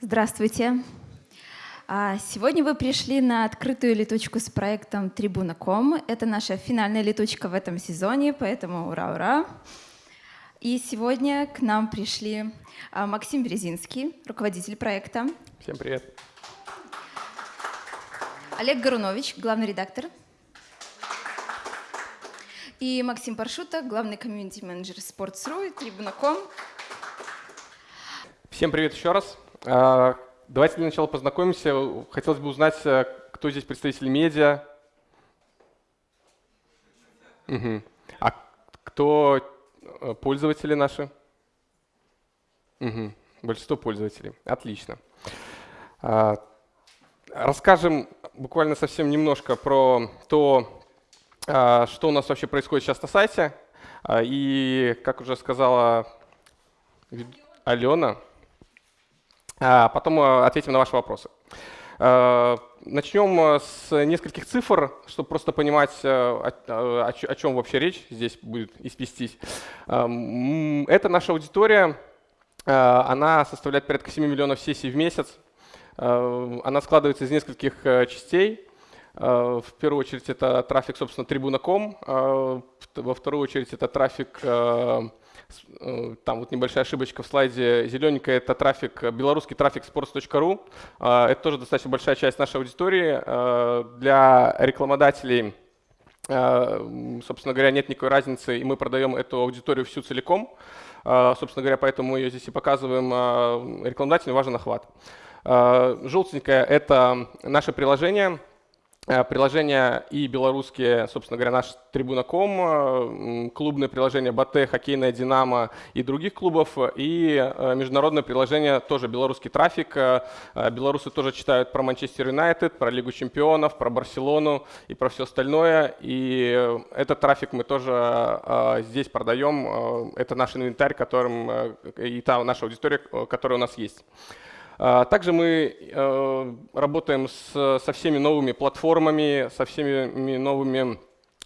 Здравствуйте. А, сегодня вы пришли на открытую летучку с проектом Трибуна.ком. Это наша финальная летучка в этом сезоне, поэтому ура-ура! И сегодня к нам пришли а, Максим Березинский, руководитель проекта. Всем привет. Олег Горунович, главный редактор. И Максим Паршута, главный комьюнити-менеджер Sports.ru и Трибуна.ком. Всем привет еще раз. А, давайте для начала познакомимся. Хотелось бы узнать, э, кто здесь представитель медиа. Угу. А кто э, пользователи наши? Угу. Большинство пользователей. Отлично. А, расскажем буквально совсем немножко про то, а, что у нас вообще происходит сейчас на сайте. И, как уже сказала Алена, а потом э, ответим на ваши вопросы. Э, начнем э, с нескольких цифр, чтобы просто понимать, о, чем вообще речь здесь будет испестись. Это наша аудитория, она составляет порядка 7 миллионов сессий в месяц. Она складывается из нескольких частей. В первую очередь это трафик, собственно, трибуна.ком. Во вторую очередь это трафик там вот небольшая ошибочка в слайде, зелененькая это трафик, белорусский трафик sports.ru. Э, это тоже достаточно большая часть нашей аудитории. Э, для рекламодателей, собственно говоря, нет никакой разницы, и мы продаем эту аудиторию всю целиком. Собственно говоря, поэтому мы ее здесь и показываем. Рекламодателю важен охват. Желтенькое – это наше приложение, Э, приложения и белорусские, собственно говоря, наш Трибуна.ком, э, клубное приложение Батэ, хоккейная Динамо и других клубов, и э, международное приложение тоже белорусский трафик. Белорусы тоже читают про Манчестер Юнайтед, про Лигу чемпионов, про Барселону и про все остальное. И этот трафик мы тоже здесь продаем. Это наш инвентарь, которым и та наша аудитория, которая у нас есть. А, также мы э, работаем со всеми новыми платформами, со всеми новыми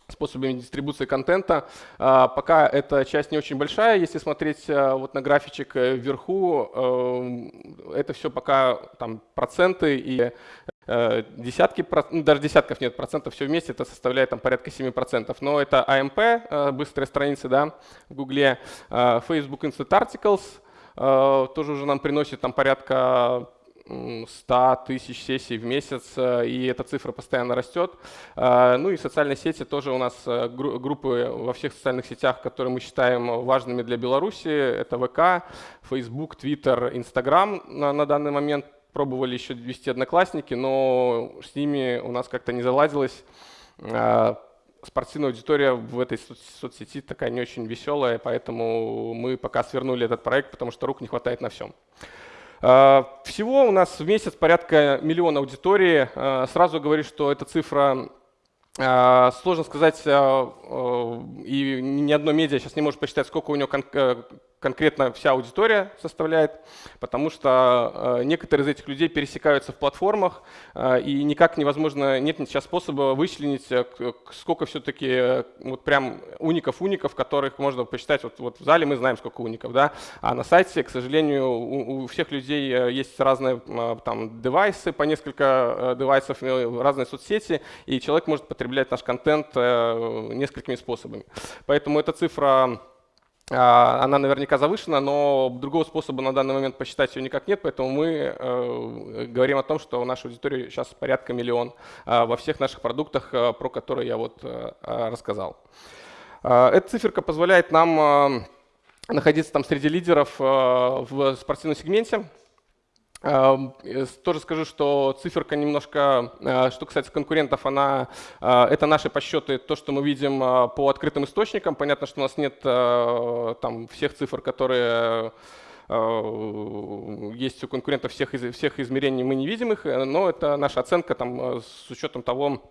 способами дистрибуции контента. А, пока эта часть не очень большая, если смотреть э, вот на графичек э, вверху, это все пока там проценты и десятки, ну, даже десятков нет процентов, все вместе это составляет там порядка 7%. Но это AMP, быстрые страницы да, в Гугле, Facebook Instant Articles, тоже уже нам приносит там порядка 100 тысяч сессий в месяц, э, и эта цифра постоянно растет. Э, ну и социальные сети тоже у нас группы во всех социальных сетях, которые мы считаем важными для Беларуси. Это ВК, Facebook, Twitter, Instagram на, данный момент. Пробовали еще вести одноклассники, но с ними у нас как-то не заладилось спортивная аудитория в этой соцсети такая не очень веселая, поэтому мы пока свернули этот проект, потому что рук не хватает на всем. А, всего у нас в месяц порядка миллиона аудитории. А, сразу говорю, что эта цифра а, Сложно сказать, и ни одно медиа сейчас не может посчитать, сколько у него э, конкретно вся аудитория составляет, потому что э, некоторые из этих людей пересекаются в платформах, э, и никак невозможно, нет сейчас способа вычленить, э, сколько все-таки вот прям уников-уников, которых можно посчитать. Вот, вот в зале мы знаем, сколько уников, да, а на сайте, к сожалению, у, у всех людей есть разные там девайсы, по несколько девайсов, разные соцсети, и человек может потреблять наш контент несколькими способами. Поэтому эта цифра она наверняка завышена, но другого способа на данный момент посчитать ее никак нет, поэтому мы э, говорим о том, что у нашей аудитории сейчас порядка миллион э, во всех наших продуктах, э, про которые я вот рассказал. Эта циферка позволяет нам находиться там среди лидеров в спортивном сегменте. Тоже скажу, что циферка немножко, э, что касается конкурентов, она, э, это наши подсчеты, то, что мы видим э, по открытым источникам. Понятно, что у нас нет там всех цифр, которые есть у конкурентов всех, всех измерений, мы не видим их, но это наша оценка там, с учетом того,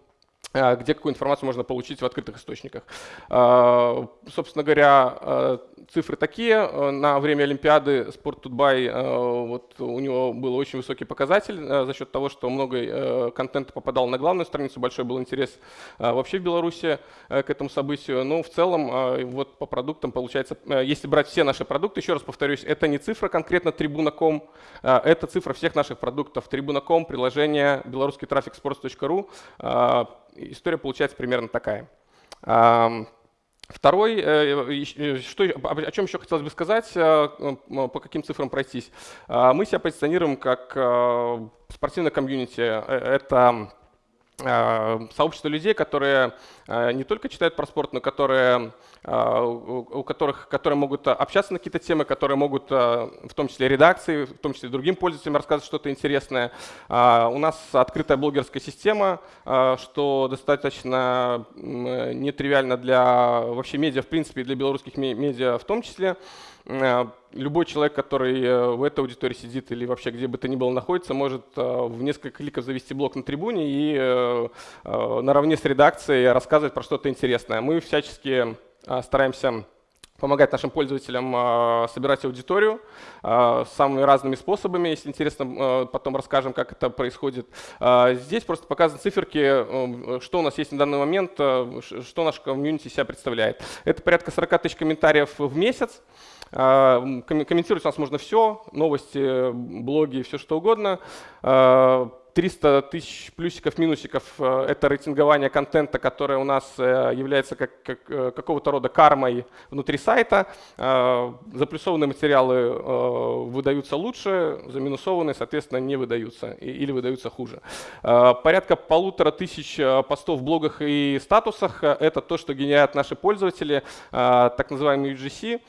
где какую информацию можно получить в открытых источниках. Собственно говоря, цифры такие. На время Олимпиады Sport Тутбай, вот у него был очень высокий показатель за счет того, что много контента попадал на главную страницу, большой был интерес вообще в Беларуси к этому событию. Но ну, в целом вот по продуктам получается, если брать все наши продукты, еще раз повторюсь, это не цифра конкретно Трибуна.ком, это цифра всех наших продуктов. Трибуна.ком, приложение белорусский трафик sports.ru. История получается примерно такая. Второй, э, э, что, о чем еще хотелось бы сказать, э, по каким цифрам пройтись. Мы себя позиционируем как спортивное комьюнити. Это Э, сообщество людей, которые не только читают про спорт, но которые, э, у которых, которые могут общаться на какие-то темы, которые могут в том числе редакции, в том числе другим пользователям рассказывать что-то интересное. У нас открытая блогерская система, что достаточно нетривиально для вообще медиа, в принципе, для белорусских медиа в том числе. Э, любой человек, который э, в этой аудитории сидит или вообще где бы то ни было находится, может э, в несколько кликов завести блог на трибуне и наравне с редакцией рассказывать про что-то интересное. Мы всячески стараемся помогать нашим пользователям собирать аудиторию самыми разными способами. Если интересно, потом расскажем, как это происходит. Здесь просто показаны циферки, что у нас есть на данный момент, что наш комьюнити себя представляет. Это порядка 40 тысяч комментариев в месяц. А, комментировать у нас можно все, новости, блоги, все что угодно. А, 300 тысяч плюсиков, минусиков э, – это рейтингование контента, которое у нас э, является как, как, э, какого-то рода кармой внутри сайта. Заплюсованные материалы выдаются лучше, заминусованные, соответственно, не выдаются или выдаются хуже. Порядка полутора тысяч постов в блогах и статусах – это то, что генерят наши пользователи, так называемый UGC,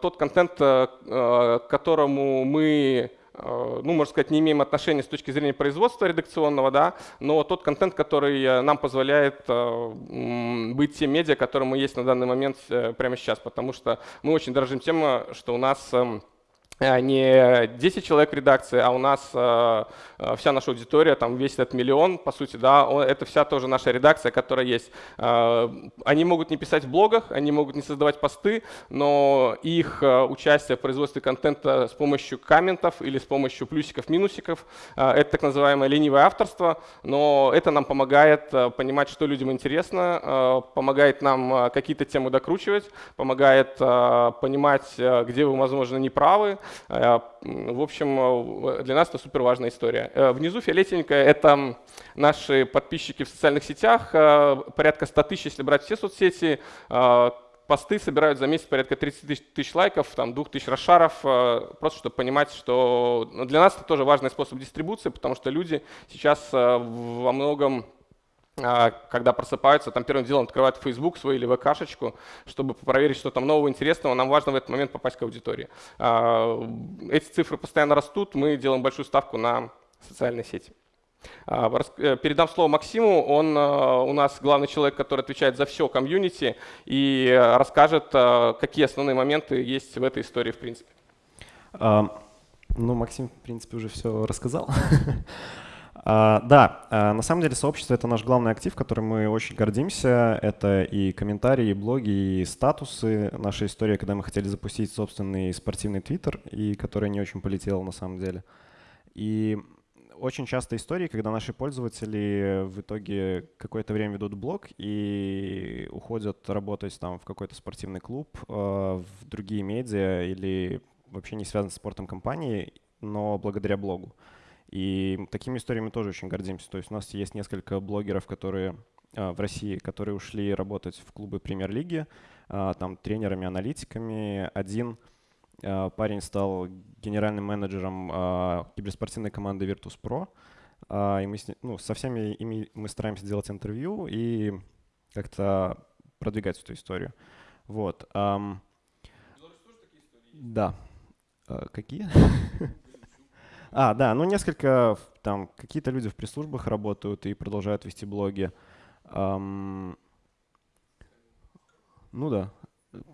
тот контент, которому мы ну, можно сказать, не имеем отношения с точки зрения производства редакционного, да, но тот контент, который э, нам позволяет э, быть тем медиа, которым мы есть на данный момент прямо сейчас, потому что мы очень дорожим тем, что у нас эм, Э, не 10 человек в редакции, а у нас э, э, вся наша аудитория, там весь этот миллион, по сути, да, это вся тоже наша редакция, которая есть. Э, они могут не писать в блогах, они могут не создавать посты, но их э, участие в производстве контента с помощью комментов или с помощью плюсиков, минусиков, э, это так называемое ленивое авторство, но это нам помогает э, понимать, что людям интересно, э, помогает нам э, какие-то темы докручивать, помогает э, понимать, э, где вы, возможно, не правы, Э, в общем, для нас это супер важная история. Э, внизу фиолетенькое — это наши подписчики в социальных сетях, э, порядка 100 тысяч, если брать все соцсети, посты собирают за месяц порядка 30 тысяч, лайков, там, 2 тысяч расшаров, просто чтобы понимать, что для нас это тоже важный способ дистрибуции, потому что люди сейчас во многом когда просыпаются, там первым делом открывают Facebook свой или ВКшечку, чтобы проверить, что там нового интересного. Нам важно в этот момент попасть к аудитории. А, эти цифры постоянно растут, мы делаем большую ставку на социальные сети. А, э, передам слово Максиму, он у нас главный человек, который отвечает за все комьюнити и расскажет, какие основные моменты есть в этой истории в принципе. Ну, Максим, в принципе, уже все рассказал. А, да, а, на самом деле сообщество — это наш главный актив, которым мы очень гордимся. Это и комментарии, и блоги, и статусы. Наша история, когда мы хотели запустить собственный спортивный твиттер, и который не очень полетел на самом деле. И очень часто истории, когда наши пользователи в итоге какое-то время ведут блог и уходят работать там в какой-то спортивный клуб, а, в другие медиа или вообще не связаны с спортом компании, но благодаря блогу. И такими историями тоже очень гордимся. То есть у нас есть несколько блогеров, которые а, в России, которые ушли работать в клубы премьер-лиги, а, там тренерами, аналитиками. Один а, парень стал генеральным менеджером киберспортивной команды Virtus.pro. И мы с, ну, со всеми ими мы стараемся делать интервью и как-то продвигать эту историю. Вот. Да. Какие? А, да, ну несколько, там, какие-то люди в пресс-службах работают и продолжают вести блоги. Um, ну да,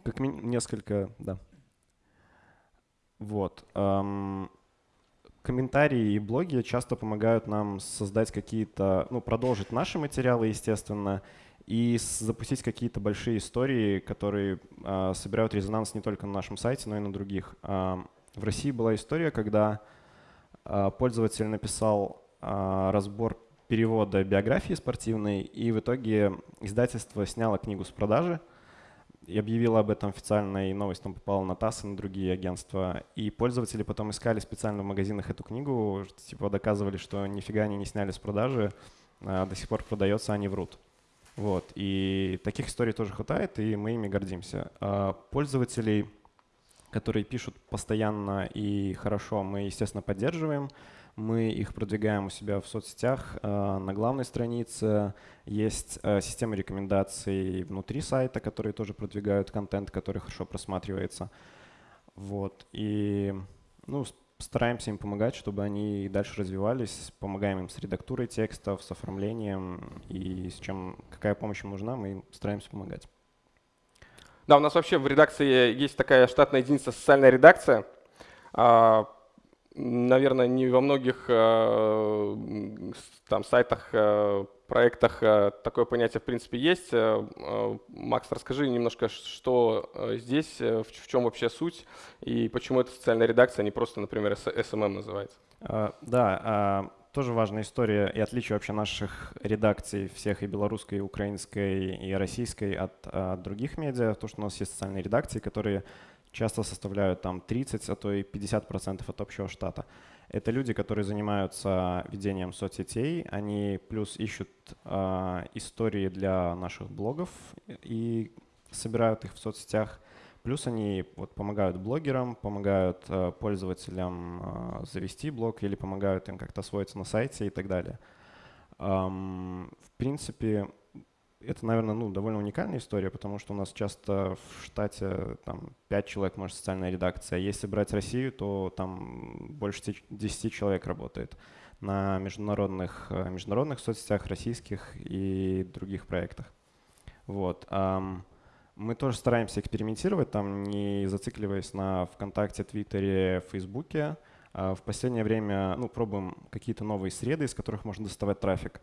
как несколько, да. Вот. Um, комментарии и блоги часто помогают нам создать какие-то, ну, продолжить наши материалы, естественно, и запустить какие-то большие истории, которые а, собирают резонанс не только на нашем сайте, но и на других. А, в России была история, когда пользователь написал а, разбор перевода биографии спортивной, и в итоге издательство сняло книгу с продажи и объявило об этом официально, и новость там попала на ТАСС и на другие агентства. И пользователи потом искали специально в магазинах эту книгу, типа доказывали, что нифига они не сняли с продажи, а до сих пор продается, они врут. Вот. И таких историй тоже хватает, и мы ими гордимся. А пользователей которые пишут постоянно и хорошо, мы, естественно, поддерживаем. Мы их продвигаем у себя в соцсетях. Э, на главной странице есть э, система рекомендаций внутри сайта, которые тоже продвигают контент, который хорошо просматривается. Вот. И ну, стараемся им помогать, чтобы они дальше развивались. Помогаем им с редактурой текстов, с оформлением и с чем, какая помощь им нужна, мы им стараемся помогать. Да, у нас вообще в редакции есть такая штатная единица социальная редакция. А, наверное, не во многих э, там, сайтах, э, проектах э, такое понятие в принципе есть. Макс, расскажи немножко, что здесь, в чем вообще суть и почему это социальная редакция, а не просто, например, SMM называется. Да, а, тоже важная история и отличие вообще наших редакций всех и белорусской, и украинской, и российской от, от других медиа, то, что у нас есть социальные редакции, которые часто составляют там 30, а то и 50 процентов от общего штата. Это люди, которые занимаются ведением соцсетей, они плюс ищут э, истории для наших блогов и собирают их в соцсетях. Плюс они вот, помогают блогерам, помогают э, пользователям э, завести блог или помогают им как-то освоиться на сайте и так далее. Эм, в принципе, это, наверное, ну, довольно уникальная история, потому что у нас часто в штате там, 5 человек, может, социальная редакция. Если брать Россию, то там больше 10 человек работает на международных, э, международных соцсетях, российских и других проектах. Вот. Um, мы тоже стараемся экспериментировать, там не зацикливаясь на ВКонтакте, Твиттере, Фейсбуке. А в последнее время ну, пробуем какие-то новые среды, из которых можно доставать трафик.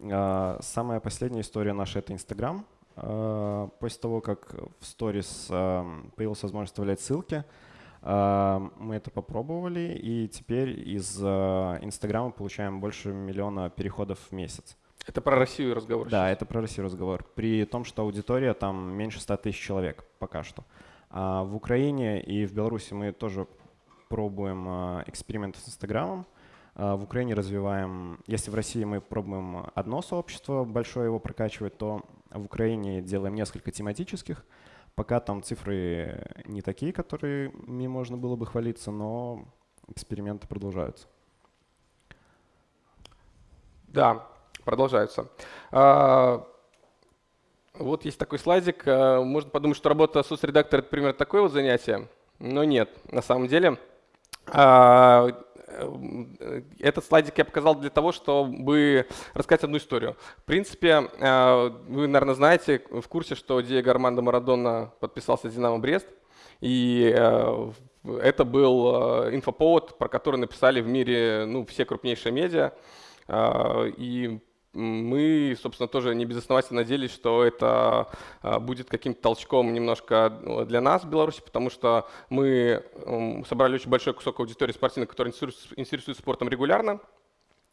А, самая последняя история наша — это Инстаграм. А, после того, как в сторис появилась возможность вставлять ссылки, мы это попробовали, и теперь из Инстаграма получаем больше миллиона переходов в месяц. Это про Россию разговор. Да, это про Россию разговор. При том, что аудитория там меньше 100 тысяч человек пока что. А в Украине и в Беларуси мы тоже пробуем а, эксперименты с Инстаграмом. А в Украине развиваем, если в России мы пробуем одно сообщество большое его прокачивать, то в Украине делаем несколько тематических. Пока там цифры не такие, которыми можно было бы хвалиться, но эксперименты продолжаются. Да, продолжаются. А, вот есть такой слайдик. А, можно подумать, что работа соцредактора — это примерно такое вот занятие, но нет. На самом деле а, этот слайдик я показал для того, чтобы рассказать одну историю. В принципе, вы, наверное, знаете, в курсе, что Диего Армандо Марадона подписался с «Динамо Брест», и это был инфоповод, про который написали в мире ну, все крупнейшие медиа. И мы, собственно, тоже не безосновательно надеялись, что это а, будет каким-то толчком немножко ну, для нас в Беларуси, потому что мы собрали очень большой кусок аудитории спортивной, которая интересуется спортом регулярно.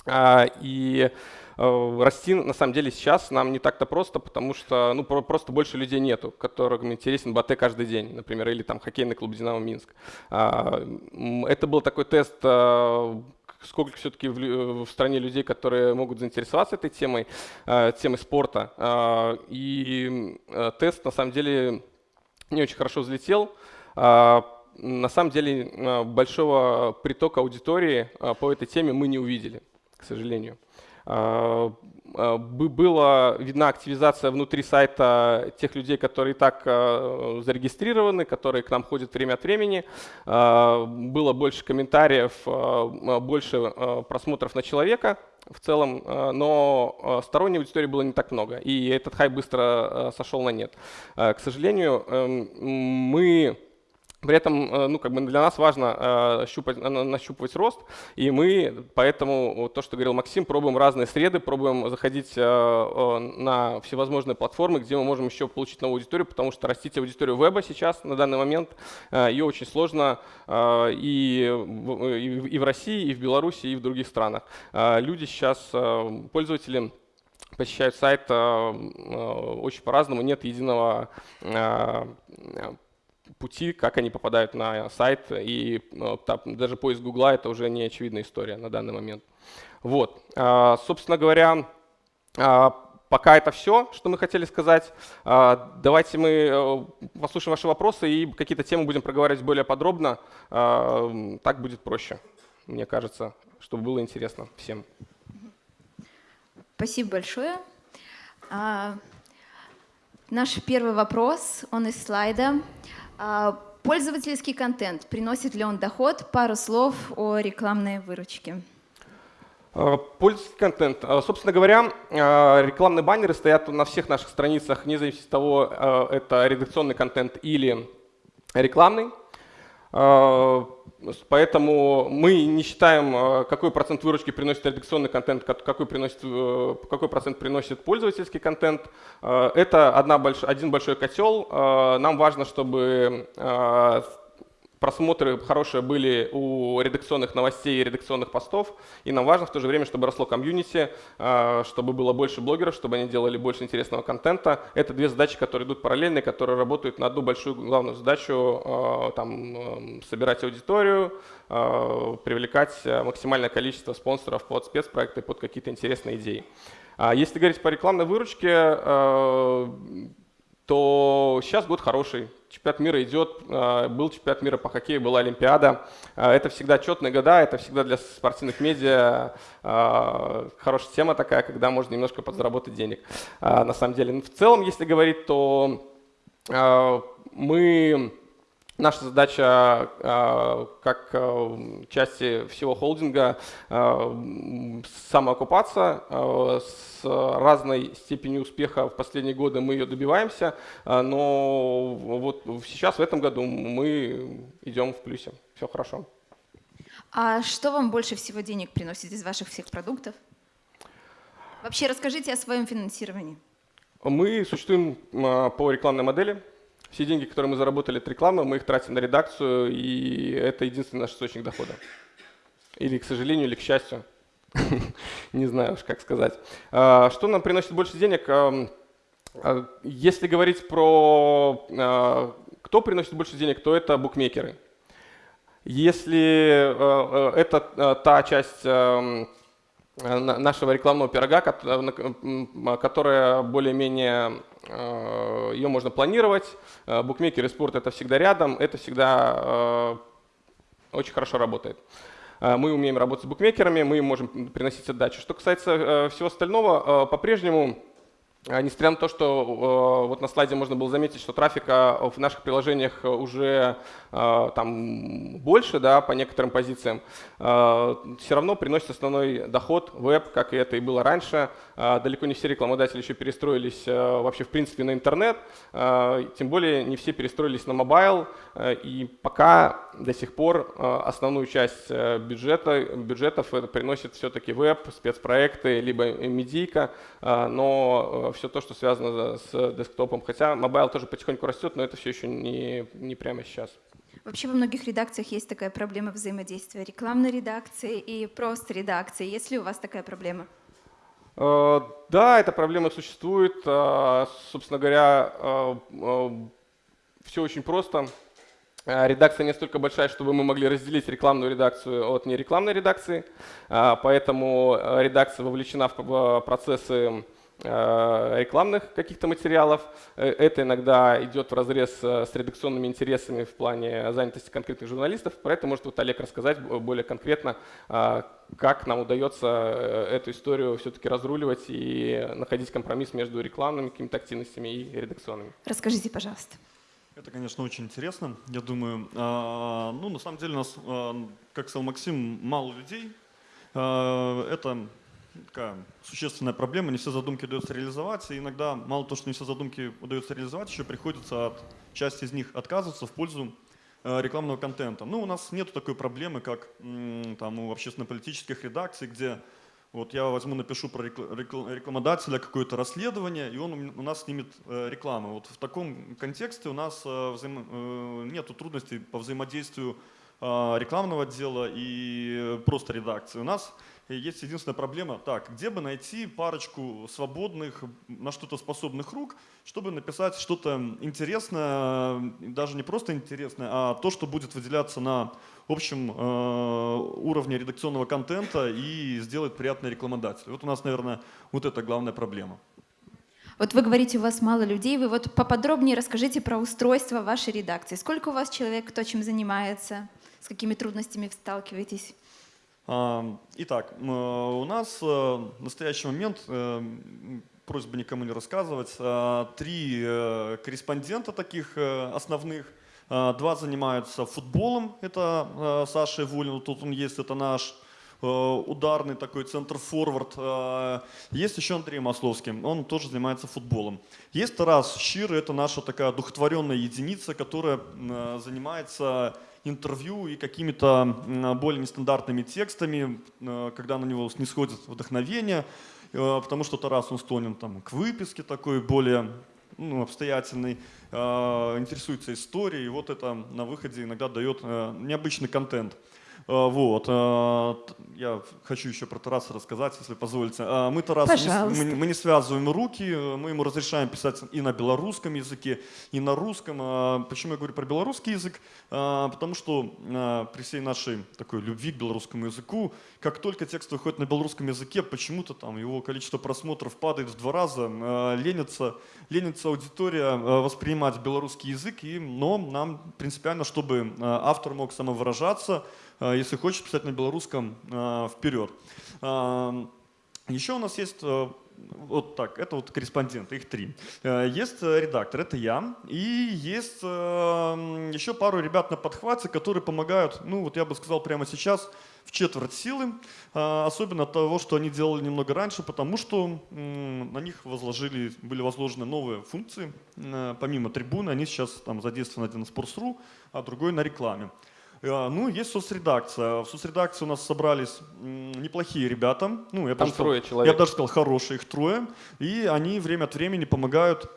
А, и а, расти на самом деле сейчас нам не так-то просто, потому что ну, просто больше людей нету, которым интересен БАТ каждый день, например, или там хоккейный клуб «Динамо Минск». Это был такой тест сколько все-таки в, в стране людей, которые могут заинтересоваться этой темой, э, темой спорта. Э, и э, тест на самом деле не очень хорошо взлетел. На самом деле большого притока аудитории по этой теме мы не увидели, к сожалению. Э, была видна активизация внутри сайта тех людей, которые так э, зарегистрированы, которые к нам ходят время от времени. Э, было больше комментариев, больше просмотров на человека в целом, но сторонней аудитории было не так много, и этот хайп быстро сошел на нет. К сожалению, эм, мы При этом э, ну, как бы для нас важно э, щупать, нащупывать рост, и мы поэтому, то, что говорил Максим, пробуем разные среды, пробуем заходить э, на всевозможные платформы, где мы можем еще получить новую аудиторию, потому что растить аудиторию веба сейчас, на данный момент, ее очень сложно и, и в России, и в Беларуси, и в других странах. Люди сейчас, пользователи, посещают сайт очень по-разному, нет единого пути, как они попадают на сайт, и э, там, даже поиск Гугла — это уже не очевидная история на данный момент. Вот, а, собственно говоря, а, пока это все, что мы хотели сказать. А, давайте мы э, послушаем ваши вопросы и какие-то темы будем проговаривать более подробно. Так будет проще, мне кажется, чтобы было интересно всем. Спасибо большое. Наш первый вопрос, он из слайда. А, пользовательский контент, приносит ли он доход? Пару слов о рекламной выручке. А, пользовательский контент. А, собственно говоря, рекламные баннеры стоят на всех наших страницах, вне зависимости от того, это редакционный контент или рекламный. Поэтому мы не считаем, э, какой процент выручки приносит редакционный контент, какой, приносит, э, какой процент приносит пользовательский контент. Э, это одна больш, один большой котел. Нам важно, чтобы просмотры хорошие были у редакционных новостей и редакционных постов, и нам важно в то же время, чтобы росло комьюнити, а, чтобы было больше блогеров, чтобы они делали больше интересного контента. Это две задачи, которые идут параллельно, которые работают на одну большую главную задачу, а, там, собирать аудиторию, а, привлекать максимальное количество спонсоров под спецпроекты, под какие-то интересные идеи. Если говорить по рекламной выручке, то сейчас год хороший чемпионат мира идет, а, был чемпионат мира по хоккею, была Олимпиада. А, это всегда четные года, это всегда для спортивных медиа а, хорошая тема такая, когда можно немножко подзаработать денег. На самом деле, в целом, если говорить, то мы Наша задача а, как а, части всего холдинга а, самоокупаться. С разной степенью успеха в последние годы мы ее добиваемся, но вот сейчас, в этом году, мы идем в плюсе. Все хорошо. А что вам больше всего денег приносит из ваших всех продуктов? Вообще расскажите о своем финансировании. Мы существуем по рекламной модели. Все деньги, которые мы заработали от рекламы, мы их тратим на редакцию, и это единственный наш источник дохода. Или, к сожалению, или к счастью. Не знаю уж, как сказать. А, что нам приносит больше денег? А, если говорить про а, кто приносит больше денег, то это букмекеры. Если это та часть нашего рекламного пирога, которая более-менее ее можно планировать. Э, букмекер и спорт это всегда рядом, это всегда э, очень хорошо работает. Мы умеем работать с букмекерами, мы можем приносить отдачу. Что касается всего остального, по-прежнему несмотря на то, что э, вот на слайде можно было заметить, что трафика в наших приложениях уже э, там больше, да, по некоторым позициям, э, все равно приносит основной доход веб, как и это и было раньше. Далеко не все рекламодатели еще перестроились вообще в принципе на интернет, тем более не все перестроились на mobile, и пока до сих пор основную часть бюджета, бюджетов это приносит все-таки веб, спецпроекты, либо медийка, но все то, что связано с десктопом. Хотя mobile тоже потихоньку растет, но это все еще не, не прямо сейчас. Вообще во многих редакциях есть такая проблема взаимодействия рекламной редакции и просто редакции. Есть ли у вас такая проблема? Э, да, эта проблема существует. Э, собственно говоря, э, все очень просто. Редакция не столько большая, чтобы мы могли разделить рекламную редакцию от нерекламной редакции, поэтому редакция вовлечена в процессы рекламных каких-то материалов. Э, это иногда идет в разрез э, с редакционными интересами в плане занятости конкретных журналистов. Про это может вот Олег рассказать более конкретно, как нам удается эту историю все-таки разруливать и находить компромисс между рекламными какими-то активностями и редакционными. Расскажите, пожалуйста. Это, конечно, очень интересно. Я думаю, ну, на самом деле, у нас, как сказал Максим, мало людей. Это такая существенная проблема, не все задумки удается реализовать, и иногда мало того, что не все задумки удается реализовать, еще приходится от части из них отказываться в пользу рекламного контента. Ну, у нас нет такой проблемы, как там у общественно-политических редакций, где вот я возьму, напишу про рекламодателя какое-то расследование, и он у нас снимет рекламу. Вот в таком контексте у нас взаим... нет трудностей по взаимодействию рекламного отдела и просто редакции. У нас есть единственная проблема, так, где бы найти парочку свободных, на что-то способных рук, чтобы написать что-то интересное, даже не просто интересное, а то, что будет выделяться на общем э, уровне редакционного контента и сделать приятный рекламодатель. Вот у нас, наверное, вот это главная проблема. Вот вы говорите, у вас мало людей, вы вот поподробнее расскажите про устройство вашей редакции. Сколько у вас человек, кто чем занимается, с какими трудностями сталкиваетесь? Итак, у нас э, в настоящий момент, э, просьба никому не рассказывать, э, три корреспондента таких основных. Два занимаются футболом, это Саша Ивулин, тут он есть, это наш ударный такой центр-форвард. Есть еще Андрей Масловский, он тоже занимается футболом. Есть Тарас Щир, это наша такая духотворенная единица, которая занимается интервью и какими-то более нестандартными текстами, э, когда на него снисходит вдохновение, э, потому что Тарас он склонен там, к выписке такой более ну, обстоятельный, э, интересуется историей, и вот это на выходе иногда дает необычный контент. А, вот. А, я хочу еще про Тараса рассказать, если позволите. А, мы Тараса не, мы, не связываем руки, мы ему разрешаем писать и на белорусском языке, и на русском. Почему я говорю про белорусский язык? Потому что при всей нашей такой любви к белорусскому языку, как только текст выходит на белорусском языке, почему-то там его количество просмотров падает в два раза, ленится, ленится аудитория воспринимать белорусский язык, и, но нам принципиально, чтобы автор мог самовыражаться, если хочешь писать на белорусском, а, вперед. А, еще у нас есть э, вот так, это вот корреспонденты, их три. Э, есть э, редактор, это я, и есть еще пару ребят на подхвате, которые помогают, ну вот я бы сказал прямо сейчас, в четверть силы, особенно от того, что они делали немного раньше, потому что на них возложили, были возложены новые функции, помимо трибуны, они сейчас там задействованы один на Sports.ru, а другой на рекламе. А, ну, есть соцредакция. В соцредакции у нас собрались неплохие ребята. Ну, я Там даже трое сказал, человек. Я даже сказал, хорошие их трое. И они время от времени помогают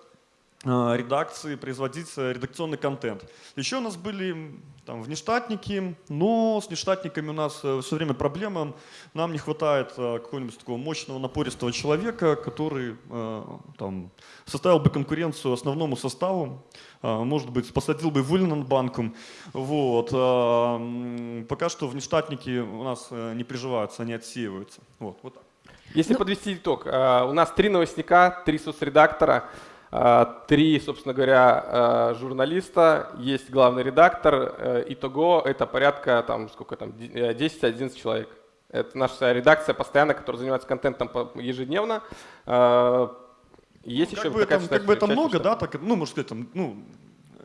редакции производить э, редакционный контент. Еще у нас были там, внештатники, но с внештатниками у нас э, все время проблема. Нам не хватает э, какого-нибудь такого мощного, напористого человека, который там, составил бы конкуренцию основному составу, может быть, посадил бы Вулинан банком. Вот. Пока что внештатники у нас не приживаются, они отсеиваются. Вот, вот так. Если ну... подвести итог, у нас три новостника, три соцредактора, три, собственно говоря, а, журналиста, есть главный редактор. Э, итого это порядка там, сколько там, 10-11 э, человек. Это наша редакция постоянно, которая занимается контентом ежедневно. А, есть ну, еще как бы это, как бы это много, да, так, ну, можно сказать, там, ну,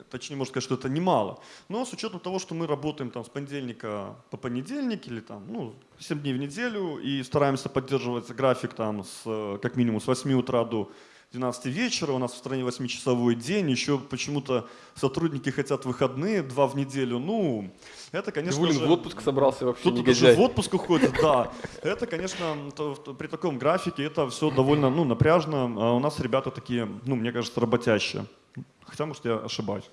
точнее, можно сказать, что это немало. Но с учетом того, что мы работаем там с понедельника по понедельник или там, ну, 7 дней в неделю и стараемся поддерживать график там с, как минимум с 8 утра до 12 вечера, у нас в стране 8-часовой день, еще почему-то сотрудники хотят выходные, два в неделю. Ну, это, конечно Ивулин же... в отпуск собрался вообще Кто-то даже в отпуск уходит, да. Это, конечно, при таком графике это все довольно ну, напряжно. А у нас ребята такие, ну, мне кажется, работящие. Хотя, может, я ошибаюсь.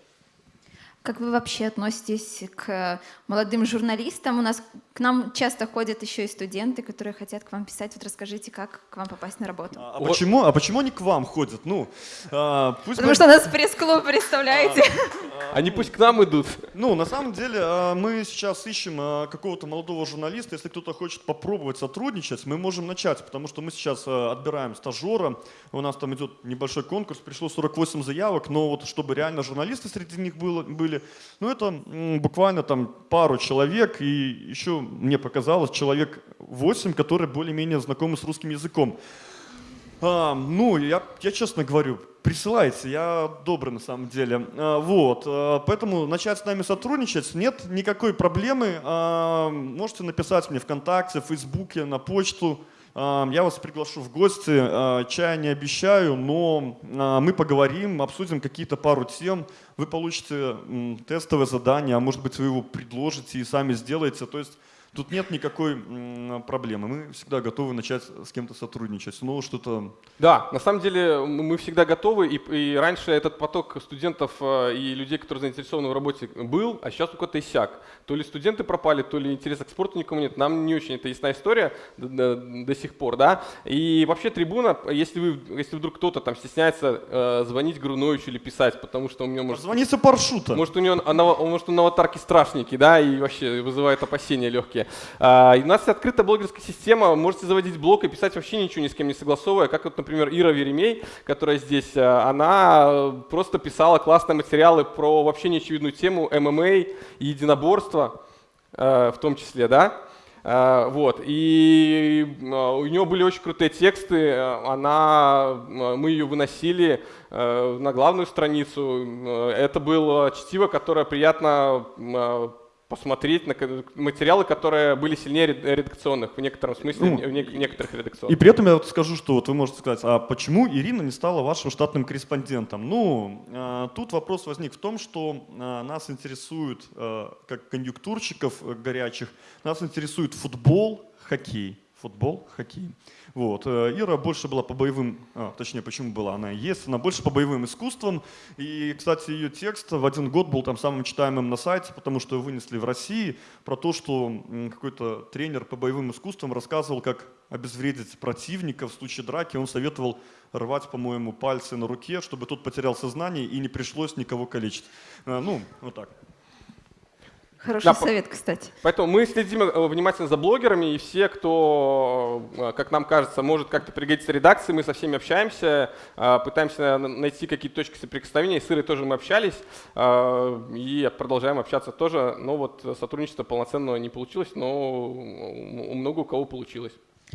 Как вы вообще относитесь к молодым журналистам? У нас к нам часто ходят еще и студенты, которые хотят к вам писать. Вот расскажите, как к вам попасть на работу. А, а почему? А почему они к вам ходят? Ну, а, пусть Потому мы... что у нас пресс-клуб, представляете? А, они пусть к нам идут. Ну, на самом деле, а, мы сейчас ищем а, какого-то молодого журналиста. Если кто-то хочет попробовать сотрудничать, мы можем начать, потому что мы сейчас отбираем стажера. У нас там идет небольшой конкурс, пришло 48 заявок, но вот чтобы реально журналисты среди них было, были, были. Ну, это буквально там пару человек, и еще мне показалось человек 8, которые более-менее знакомы с русским языком. А, ну, я, я честно говорю, присылайте, я добрый на самом деле. А, вот, а, поэтому начать с нами сотрудничать нет никакой проблемы. А, можете написать мне ВКонтакте, в Фейсбуке, на почту. Я вас приглашу в гости, чая не обещаю, но мы поговорим, обсудим какие-то пару тем, вы получите тестовое задание, а может быть вы его предложите и сами сделаете. То есть Тут нет никакой проблемы. Мы всегда готовы начать с кем-то сотрудничать. Снова что-то... Да, на самом деле мы всегда готовы. И, и раньше этот поток студентов э, и людей, которые заинтересованы в работе, был, а сейчас только то иссяк. То ли студенты пропали, то ли интереса к спорту никому нет. Нам не очень это ясная история до, до, до сих пор. Да? И вообще трибуна, если, вы, если вдруг кто-то там стесняется э, звонить Груновичу или писать, потому что у него может... Звоните паршута. Может, у него, может, он на аватарке страшненький, да, и вообще вызывает опасения легкие. А, у нас открытая блогерская система, можете заводить блог и писать вообще ничего ни с кем не согласовывая, как вот, например, Ира Веремей, которая здесь, а, она просто писала классные материалы про вообще неочевидную тему ММА и единоборства а, в том числе, да, вот, и у нее были очень крутые тексты, она, мы ее выносили на главную страницу. Это было чтиво, которое приятно посмотреть на материалы, которые были сильнее редакционных в некотором смысле, ну, в некоторых редакционных. И при этом я вот скажу, что вот вы можете сказать, а почему Ирина не стала вашим штатным корреспондентом? Ну, э, тут вопрос возник в том, что э, нас интересует, э, как конъюнктурщиков горячих, нас интересует футбол, хоккей. Футбол, хоккей. Вот. Э, Ира больше была по боевым, а, точнее, почему была, она есть, она больше по боевым искусствам. И, кстати, ее текст в один год был там самым читаемым на сайте, потому что вынесли в России про то, что какой-то тренер по боевым искусствам рассказывал, как обезвредить противника в случае драки. Он советовал рвать, по-моему, пальцы на руке, чтобы тот потерял сознание и не пришлось никого калечить. Э, ну, вот так. Хороший да, совет, кстати. Поэтому мы следим э, внимательно за блогерами, и все, кто, э, как нам кажется, может как-то пригодиться редакции, мы со всеми общаемся, э, пытаемся найти какие-то точки соприкосновения. С Ирой тоже мы общались, и продолжаем общаться тоже. Но вот сотрудничество полноценного не получилось, но у много у кого получилось.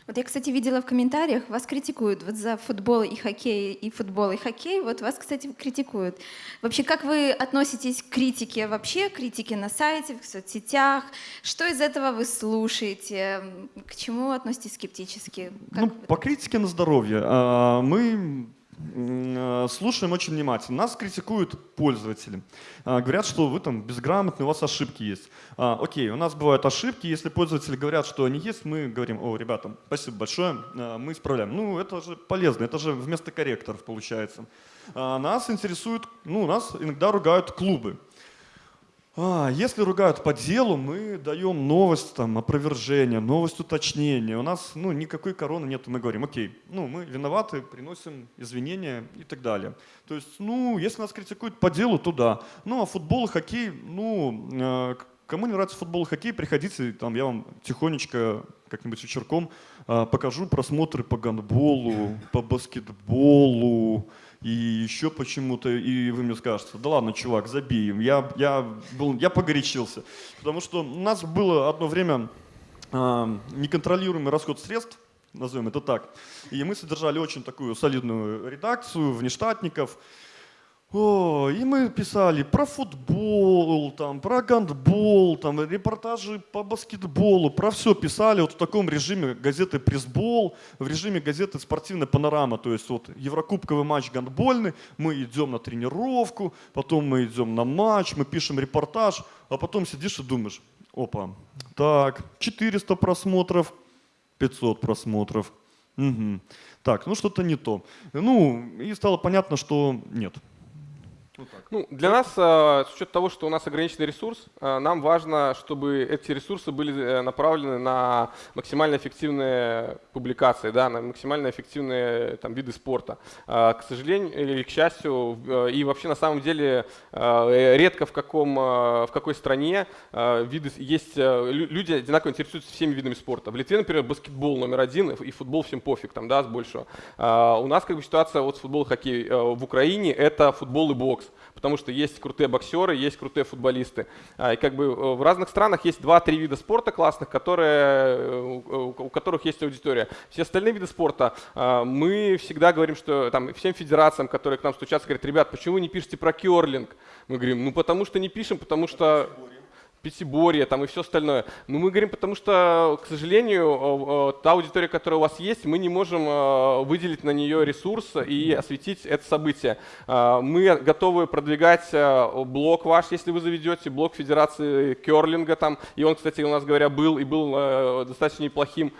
Вот я, кстати, видела в комментариях, вас критикуют вот за футбол и хоккей, и футбол и хоккей. Вот вас, кстати, критикуют. Вообще, как вы относитесь к критике вообще, критике на сайте, в соцсетях? Что из этого вы слушаете? К чему относитесь скептически? Как ну, по критике на здоровье. А, мы слушаем очень внимательно. Нас критикуют пользователи. А, говорят, что вы там безграмотны, у вас ошибки есть. А, окей, у нас бывают ошибки. Если пользователи говорят, что они есть, мы говорим, о, ребята, спасибо большое, а, мы исправляем. Ну, это же полезно, это же вместо корректоров получается. Нас интересует, ну, нас иногда ругают клубы. А, если ругают по делу, мы даем новость, там, опровержение, новость уточнения. У нас ну, никакой короны нет, мы говорим, окей, ну, мы виноваты, приносим извинения и так далее. То есть, ну, если нас критикуют по делу, то да. Ну, а футбол и хоккей, ну, э, кому не нравится футбол и хоккей, приходите, там, я вам тихонечко как-нибудь вечерком э, покажу просмотры по гандболу, по баскетболу, и еще почему-то, и вы мне скажете, да ладно, чувак, забей Я, я, был, я погорячился. Потому что у нас было одно время э, неконтролируемый расход средств, назовем это так. И мы содержали очень такую солидную редакцию, внештатников. О, и мы писали про футбол, там, про гандбол, там, репортажи по баскетболу, про все писали вот в таком режиме газеты «Пресбол», в режиме газеты «Спортивная панорама». То есть вот еврокубковый матч гандбольный, мы идем на тренировку, потом мы идем на матч, мы пишем репортаж, а потом сидишь и думаешь, опа, так, 400 просмотров, 500 просмотров, угу. так, ну что-то не то. Ну, и стало понятно, что нет, ну, для нас, а, с учетом того, что у нас ограниченный ресурс, а, нам важно, чтобы эти ресурсы были э, направлены на максимально эффективные публикации, да, на максимально эффективные там, виды спорта. А, к сожалению или к счастью, э, и вообще на самом деле э, редко в, каком, в какой стране виды, есть люди одинаково интересуются всеми видами спорта. В Литве, например, баскетбол номер один и футбол всем пофиг, там, да, с большего. У нас как бы ситуация вот с футбол и хоккей. В Украине это футбол и бокс потому что есть крутые боксеры, есть крутые футболисты. А, и как бы э, в разных странах есть два-три вида спорта классных, которые, э, у которых есть аудитория. Все остальные виды спорта а, мы всегда говорим, что там всем федерациям, которые к нам стучатся, говорят, ребят, почему вы не пишете про керлинг? Мы говорим, ну потому что не пишем, потому что пятиборье там и все остальное. Но мы говорим, потому что, к сожалению, та аудитория, которая у вас есть, мы не можем выделить на нее ресурс и осветить это событие. Мы готовы продвигать блог ваш, если вы заведете, блог Федерации Керлинга там, и он, кстати, у нас говоря, был и был достаточно неплохим.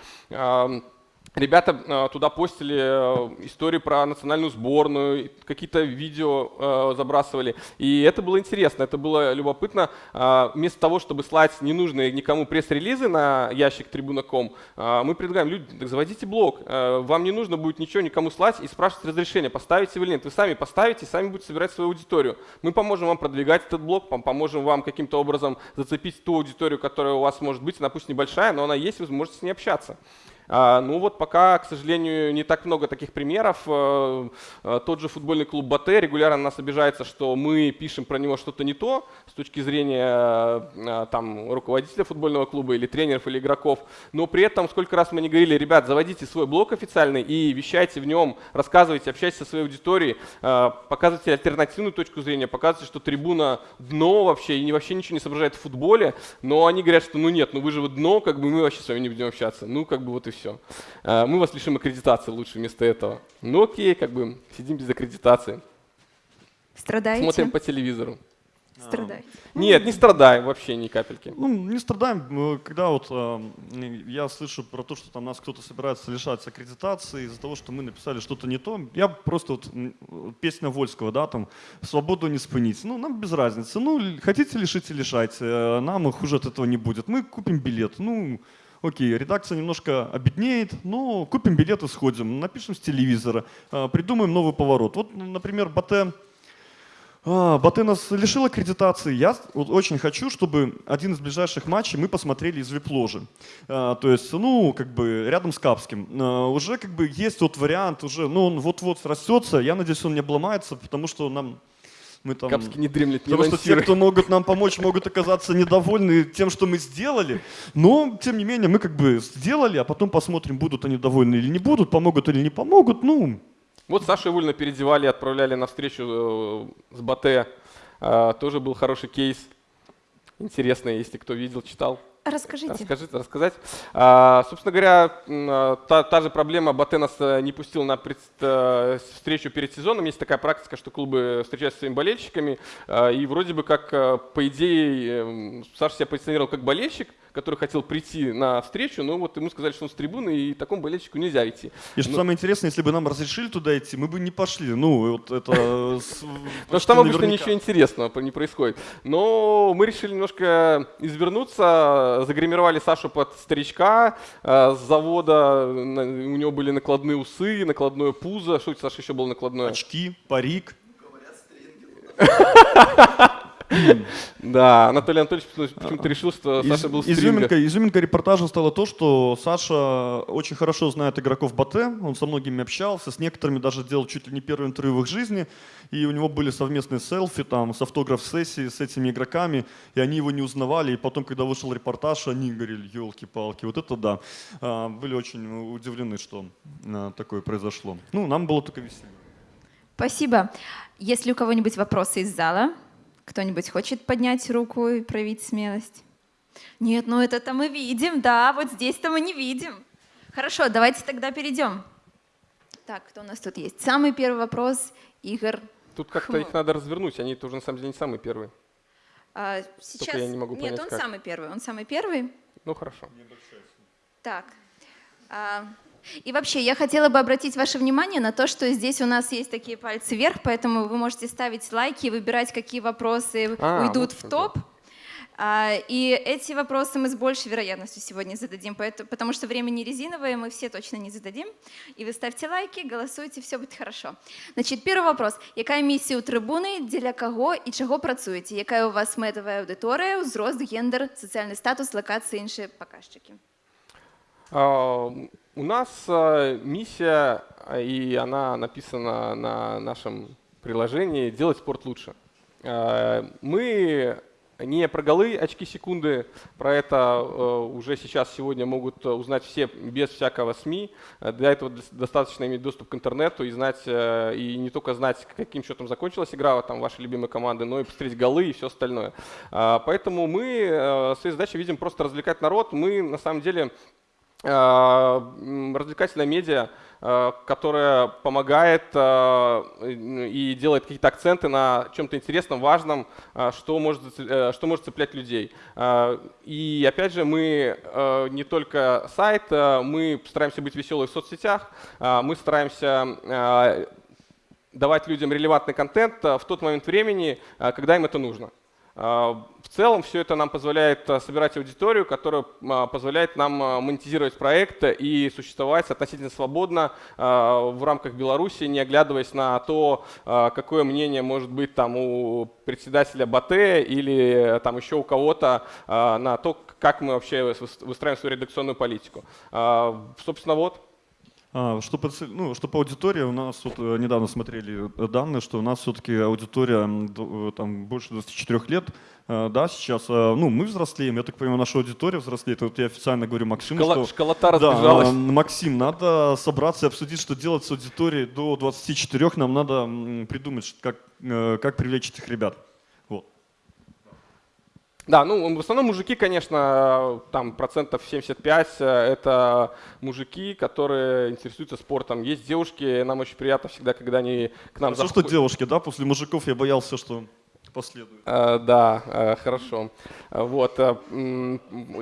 Ребята э, туда постили э, истории про национальную сборную, какие-то видео э, забрасывали. И это было интересно, это было любопытно. Вместо того, чтобы слать ненужные никому пресс-релизы на ящик трибуна.ком, мы предлагаем, люди, так заводите блог. Вам не нужно будет ничего никому слать и спрашивать разрешение, поставите вы или нет. Вы сами поставите, сами будете собирать свою аудиторию. Мы поможем вам продвигать этот блог, поможем вам каким-то образом зацепить ту аудиторию, которая у вас может быть, она пусть небольшая, но она есть, вы сможете с ней общаться. А, ну вот пока, к сожалению, не так много таких примеров. Э, э, тот же футбольный клуб Батэ регулярно нас обижается, что мы пишем про него что-то не то с точки зрения э, там, руководителя футбольного клуба или тренеров или игроков. Но при этом сколько раз мы не говорили, ребят, заводите свой блог официальный и вещайте в нем, рассказывайте, общайтесь со своей аудиторией, показывайте альтернативную точку зрения, показывайте, что трибуна дно вообще и вообще ничего не соображает в футболе. Но они говорят, что ну нет, ну вы же вы дно, как бы мы вообще с вами не будем общаться. Ну как бы вот и все все. Э, мы вас лишим аккредитации лучше вместо этого. Ну окей, как бы сидим без аккредитации. Страдаете? Смотрим по телевизору. Страдаете? Нет, не страдаем вообще ни капельки. Ну, не страдаем. Когда вот э, я слышу про то, что там нас кто-то собирается лишать аккредитации из-за того, что мы написали что-то не то, я просто вот песня Вольского, да, там «Свободу не спынить». Ну, нам без разницы. Ну, хотите лишите, лишайте. Э, нам хуже от этого не будет. Мы купим билет. Ну, окей, редакция немножко обеднеет, но купим билеты, сходим, напишем с телевизора, а, придумаем новый поворот. Вот, например, Батэ, а, Батэ нас лишил аккредитации. Я очень хочу, чтобы один из ближайших матчей мы посмотрели из вип-ложи. А, то есть, ну, как бы рядом с Капским. Уже как бы есть вот вариант, уже, ну, он вот-вот растется. Я надеюсь, он не обломается, потому что нам мы там... Капский не дремлет, не Потому что те, кто могут нам помочь, могут оказаться недовольны тем, что мы сделали. Но, тем не менее, мы как бы сделали, а потом посмотрим, будут они довольны или не будут, помогут или не помогут. Ну, вот Сашу Ивульна переодевали, отправляли на встречу э, с Батэ. А, тоже был хороший кейс. Интересный, если кто видел, читал. Расскажите. Расскажите, рассказать. А, собственно говоря, а, та, та же проблема, Батэ нас э, не пустил на пред, э, встречу перед сезоном. Есть такая практика, что клубы встречаются с своими болельщиками, а, и вроде бы как, э, по идее, Саша себя позиционировал как болельщик, который хотел прийти на встречу, но вот ему сказали, что он с трибуны, и такому болельщику нельзя идти. И что но... самое интересное, если бы нам разрешили туда идти, мы бы не пошли. Ну, вот это... Потому что там обычно ничего интересного не происходит. Но мы решили немножко извернуться, загримировали Сашу под старичка э, с завода, у него были накладные усы, накладное пузо. Что у Саша еще было накладное? Очки, парик. Да, Анатолий Анатольевич почему-то решил, что Саша был изюминка, изюминка репортажа стала то, что Саша очень хорошо знает игроков Батэ, он со многими общался, с некоторыми даже делал чуть ли не первый интервью в их жизни, и у него были совместные селфи там с автограф-сессией с этими игроками, и они его не узнавали, и потом, когда вышел репортаж, они говорили, елки-палки, вот это да. А, были очень удивлены, что а, такое произошло. Ну, нам было только весело. Спасибо. Есть ли у кого-нибудь вопросы из зала? Кто-нибудь хочет поднять руку и проявить смелость? Нет, ну это-то мы видим, да, вот здесь-то мы не видим. Хорошо, давайте тогда перейдем. Так, кто у нас тут есть? Самый первый вопрос, Игорь. Тут как-то их надо развернуть, они тоже на самом деле не самые первые. А, сейчас... Только я не могу понять, Нет, он как. самый первый, он самый первый. Ну хорошо. Так. А, и вообще, я хотела бы обратить ваше внимание на то, что здесь у нас есть такие пальцы вверх, поэтому вы можете ставить лайки и выбирать, какие вопросы а, уйдут вот в топ. А, и эти вопросы мы с большей вероятностью сегодня зададим, потому что время не резиновое, мы все точно не зададим. И вы ставьте лайки, голосуйте, все будет хорошо. Значит, первый вопрос. Какая миссия у трибуны, для кого и чего працуете? Какая у вас метовая аудитория, узрост, гендер, социальный статус, локации, іншие показчики? У нас а, миссия, а, и она написана на нашем приложении, делать спорт лучше. Мы не про голы, очки секунды, про это уже сейчас сегодня могут узнать все без всякого СМИ. Для этого достаточно иметь доступ к интернету и знать, и не только знать, каким счетом закончилась игра там вашей любимой команды, но и посмотреть голы и все остальное. Поэтому мы своей задачей видим просто развлекать народ. Мы на самом деле развлекательная медиа, Э, которая помогает э, и делает какие-то акценты на чем-то интересном, важном, э, что может, что может цеплять людей. И опять же, мы не только сайт, мы стараемся быть веселыми в соцсетях, мы стараемся давать людям релевантный контент в тот момент времени, когда им это нужно. Целом все это нам позволяет а, собирать аудиторию, которая а, позволяет нам монетизировать проект и существовать относительно свободно в рамках Беларуси, не оглядываясь на то, какое мнение может быть там у председателя БАТ или там еще у кого-то на то, как мы вообще выстраиваем свою редакционную политику. Собственно, вот. А, что, по, ну, что по аудитории, у нас вот э, недавно смотрели э, данные, что у нас все-таки аудитория э, там, больше 24 лет, да, сейчас, ну, мы взрослеем, я так понимаю, наша аудитория взрослеет. Вот я официально говорю Максиму, Школа, что... Школота разбежалась. Да, Максим, надо собраться и обсудить, что делать с аудиторией до 24, нам надо придумать, как, как привлечь этих ребят. Да, ну в основном мужики, конечно, там процентов 75 э, это мужики, которые интересуются спортом. Есть девушки, нам очень приятно всегда, когда они к нам заходят. Что девушки, да? После мужиков я боялся, что последует. А, да, а, хорошо. Вот. А,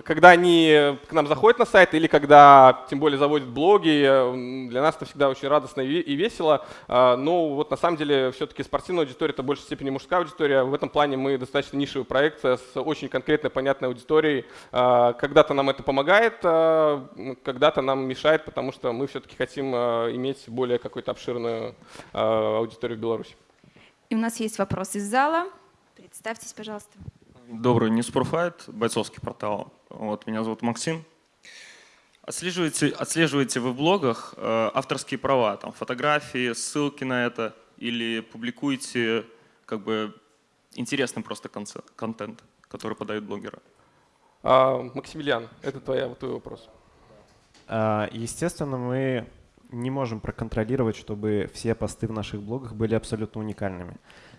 когда они к нам заходят на сайт или когда, тем более, заводят блоги, для нас это всегда очень радостно и весело. Но вот на самом деле все-таки спортивная аудитория – это в большей степени мужская аудитория. В этом плане мы достаточно нишевый проект с очень конкретной, понятной аудиторией. Когда-то нам это помогает, когда-то нам мешает, потому что мы все-таки хотим иметь более какую-то обширную аудиторию в Беларуси. И у нас есть вопрос из зала. Представьтесь, пожалуйста. Добрый, NewsProFight, бойцовский портал. Вот, меня зовут Максим. Отслеживаете, отслеживаете вы в блогах э, авторские права, там фотографии, ссылки на это, или публикуете как бы интересный просто контент, который подают блогеры? А, Максимилиан, это твоя, вот твой вопрос. А, естественно, мы не можем проконтролировать, чтобы все посты в наших блогах были абсолютно уникальными.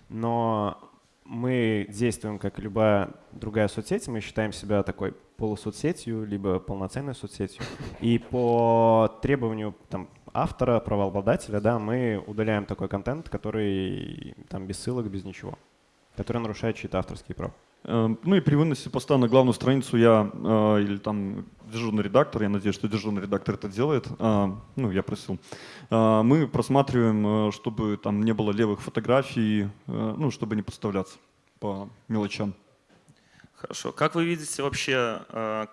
Но мы действуем как любая другая соцсеть, мы считаем себя такой полусоцсетью, либо полноценной соцсетью. И по требованию там, автора, правообладателя, да, мы удаляем такой контент, который там без ссылок, без ничего, который нарушает чьи-то авторские права. Эм, ну и при выносе поста на главную страницу я э, или там дежурный редактор, я надеюсь, что дежурный редактор это делает, э, ну я просил, э, мы просматриваем, чтобы там не было левых фотографий, ну чтобы не подставляться по мелочам. Хорошо. Как вы видите вообще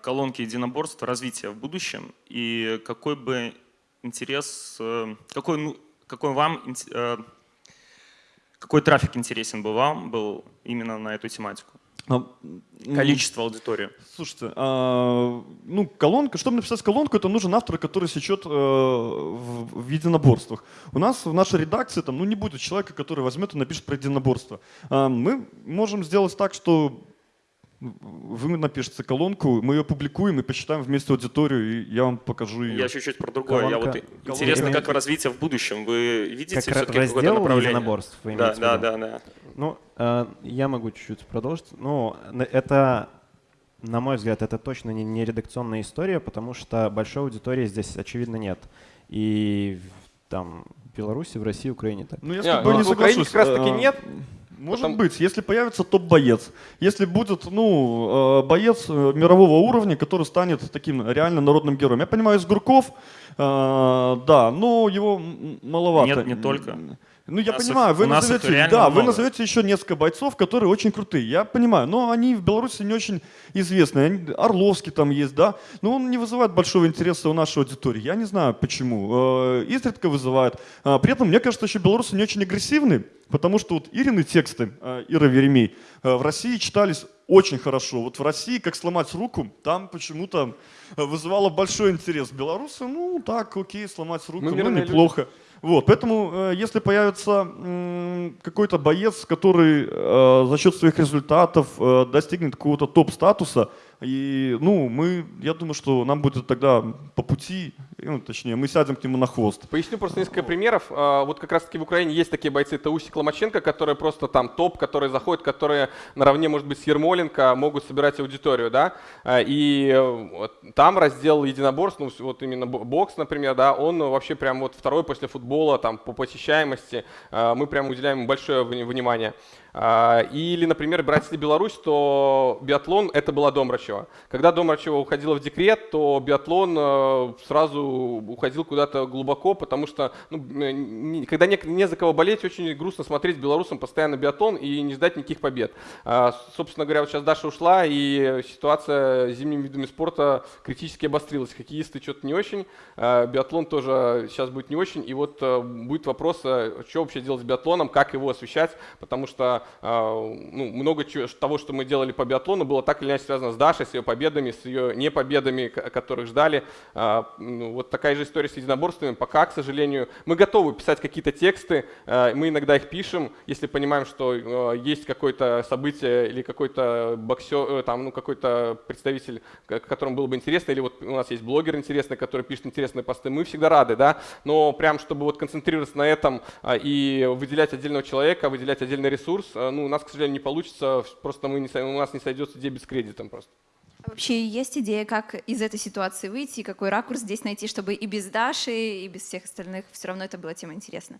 колонки единоборств развития в будущем и какой бы интерес, какой, ну, какой вам, какой трафик интересен бы вам был именно на эту тематику? Количество аудитории. Слушайте, а, ну колонка, чтобы написать колонку, это нужен автор, который сечет э, в, в единоборствах. У нас в нашей редакции там, ну, не будет человека, который возьмет и напишет про единоборство. А, мы можем сделать так, что вы напишите колонку, мы ее публикуем и посчитаем вместе аудиторию, и я вам покажу ее. Я чуть-чуть про другое. Колонка, я вот колонка, интересно, как развитие в будущем. Вы видите все-таки какое-то направление? единоборств, вы да, да, да, да. Ну, э, я могу чуть-чуть продолжить. Ну, это, на мой взгляд, это точно не, не редакционная история, потому что большой аудитории здесь, очевидно, нет. И там в Беларуси, в России, Украине так. Ну, я с тобой не, не соглашусь. как раз таки э, нет. Может Потом... быть, если появится топ-боец, если будет ну, э, боец э, мирового уровня, который станет таким реально народным героем. Я понимаю, из Гурков, э, да, но его маловато. Нет, не только. Ну, я понимаю, вы назовете, да, вы назовете еще несколько бойцов, которые очень крутые. Я понимаю, но они в Беларуси не очень известны. Орловский там есть, да, но он не вызывает большого интереса у нашей аудитории. Я не знаю почему. Изредка вызывает. А, при этом, мне кажется, еще белорусы не очень агрессивны. Потому что вот Ирины тексты, э, Ира Веремей, э, в России читались очень хорошо. Вот в России «Как сломать руку» там почему-то э, вызывало большой интерес. Белорусы, ну так, окей, сломать руку, Мы ну неплохо. Вот, поэтому, э, если появится какой-то боец, который э, за счет своих результатов э, достигнет какого-то топ-статуса, и, ну, мы, я думаю, что нам будет тогда по пути, ну, точнее, мы сядем к нему на хвост. Поясню просто несколько примеров. А, вот как раз-таки в Украине есть такие бойцы, это Усик Ломаченко, которые просто там топ, которые заходят, которые наравне, может быть, с Ермоленко могут собирать аудиторию, да, а, и там раздел единоборств, ну, вот именно бокс, например, да, он вообще прям вот второй после футбола, там, по посещаемости, а, мы прям уделяем большое внимание. А, или, например, брать если Беларусь, то биатлон — это была Домрачева. Когда Домрачева уходила в декрет, то биатлон э, сразу уходил куда-то глубоко, потому что ну, когда не, не за кого болеть, очень грустно смотреть белорусам постоянно биатлон и не ждать никаких побед. А, собственно говоря, вот сейчас Даша ушла, и ситуация с зимними видами спорта критически обострилась. Хоккеисты что-то не очень, а, биатлон тоже сейчас будет не очень, и вот э, будет вопрос, э, что вообще делать с биатлоном, как его освещать, потому что ну, много чего, того, что мы делали по биатлону, было так или иначе связано с Дашей, с ее победами, с ее непобедами, которых ждали. А, ну, вот такая же история с единоборствами. Пока, к сожалению, мы готовы писать какие-то тексты, а, мы иногда их пишем, если понимаем, что есть какое-то событие или какой-то боксер, э, там, ну, какой-то представитель, которому было бы интересно, или вот у нас есть блогер интересный, который пишет интересные посты, мы всегда рады, да, но прям, чтобы вот концентрироваться на этом и выделять отдельного человека, выделять отдельный ресурс, Э, ну, у нас, к сожалению, не получится, просто мы не, у нас не сойдется дебет с кредитом просто. А вообще есть идея, как из этой ситуации выйти, какой ракурс здесь найти, чтобы и без Даши, и без всех остальных все равно это была тема интересна?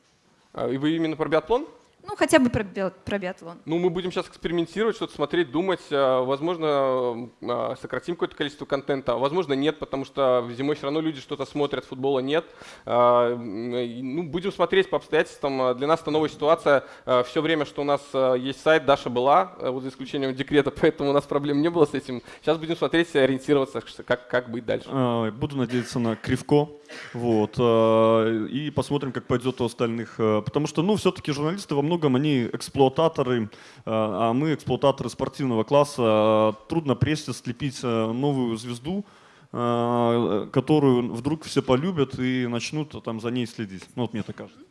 А, и вы именно про биатлон? Ну, хотя бы про, про биатлон. Ну, мы будем сейчас экспериментировать, что-то смотреть, думать. А, возможно, а, сократим какое-то количество контента, возможно, нет, потому что зимой все равно люди что-то смотрят, футбола нет. А, ну, будем смотреть по обстоятельствам. Для нас это новая ситуация. Все время, что у нас есть сайт, Даша была, вот за исключением декрета, поэтому у нас проблем не было с этим. Сейчас будем смотреть, ориентироваться, как, как быть дальше. Буду надеяться на Кривко. Вот, и посмотрим, как пойдет у остальных. Потому что, ну, все-таки журналисты во многом многом они эксплуататоры, э, а мы эксплуататоры спортивного класса. Трудно прессе слепить э, новую звезду, э, которую вдруг все полюбят и начнут там за ней следить. Ну вот мне так кажется.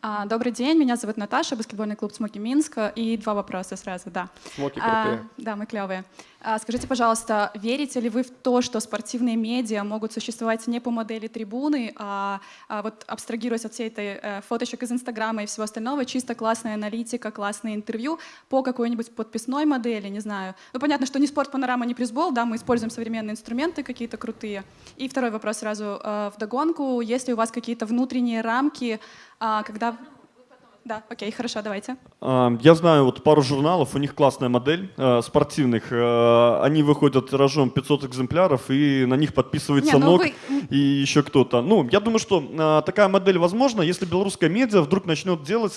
А, добрый день, меня зовут Наташа, баскетбольный клуб «Смоки Минск». И два вопроса сразу, да. Смоки крутые. А, да, мы клевые. А, скажите, пожалуйста, верите ли вы в то, что спортивные медиа могут существовать не по модели трибуны, а, а вот абстрагируясь от всей этой э, фоточек из Инстаграма и всего остального, чисто классная аналитика, классные интервью по какой-нибудь подписной модели, не знаю. Ну, понятно, что не спорт, панорама, не призбол, да, мы используем современные инструменты какие-то крутые. И второй вопрос сразу э, в догонку. Есть ли у вас какие-то внутренние рамки, а, когда... Да, окей, хорошо, давайте. А, я знаю вот пару журналов, у них классная модель э, спортивных. Э, они выходят тиражом 500 экземпляров, и на них подписывается Не, ну НОК вы... и еще кто-то. Ну, я думаю, что э, такая модель возможна, если белорусская медиа вдруг начнет делать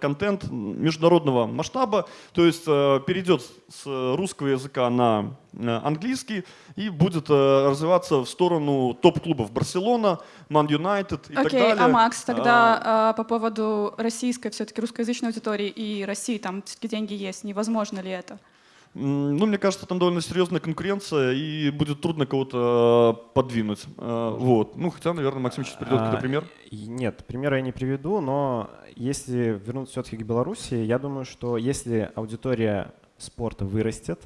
контент международного масштаба, то есть перейдет с русского языка на английский и будет развиваться в сторону топ-клубов Барселона, Ман Юнайтед и okay, так далее. А Макс, тогда а, по поводу российской все-таки русскоязычной аудитории и России, там все-таки деньги есть, невозможно ли это? Ну, мне кажется, там довольно серьезная конкуренция, и будет трудно кого-то э, подвинуть. Э, вот. Ну, хотя, наверное, Максим сейчас придет какой-то а, пример. Нет, примера я не приведу, но если вернуться все-таки к Беларуси, я думаю, что если аудитория спорта вырастет,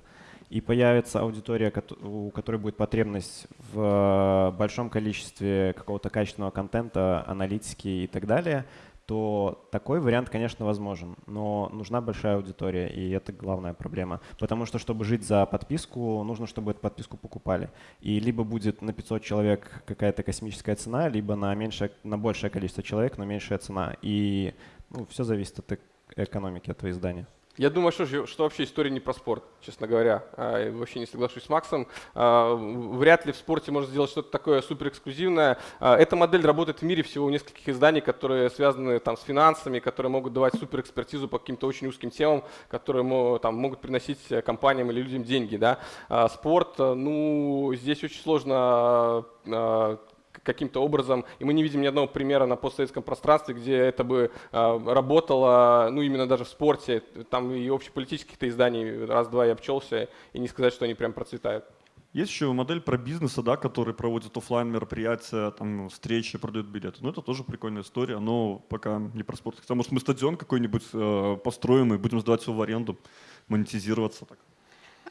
и появится аудитория, у которой будет потребность в большом количестве какого-то качественного контента, аналитики и так далее, то такой вариант, конечно, возможен, но нужна большая аудитория, и это главная проблема. Потому что, чтобы жить за подписку, нужно, чтобы эту подписку покупали. И либо будет на 500 человек какая-то космическая цена, либо на, меньшее, на большее количество человек, но меньшая цена. И ну, все зависит от экономики этого издания. Я думаю, что, что вообще история не про спорт, честно говоря. А, вообще не соглашусь с Максом. А, вряд ли в спорте можно сделать что-то такое суперэксклюзивное. А, эта модель работает в мире всего у нескольких изданий, которые связаны там, с финансами, которые могут давать суперэкспертизу по каким-то очень узким темам, которые там, могут приносить компаниям или людям деньги. Да? Спорт, ну, здесь очень сложно каким-то образом, и мы не видим ни одного примера на постсоветском пространстве, где это бы э, работало, ну именно даже в спорте, там и общеполитических-то изданий раз-два я обчелся, и не сказать, что они прям процветают. Есть еще модель про бизнеса, да, который проводит офлайн мероприятия, там, встречи, продает билеты. Ну, это тоже прикольная история, но пока не про спорт. Хотя, может, мы стадион какой-нибудь э, построим и будем сдавать все в аренду, монетизироваться. Так.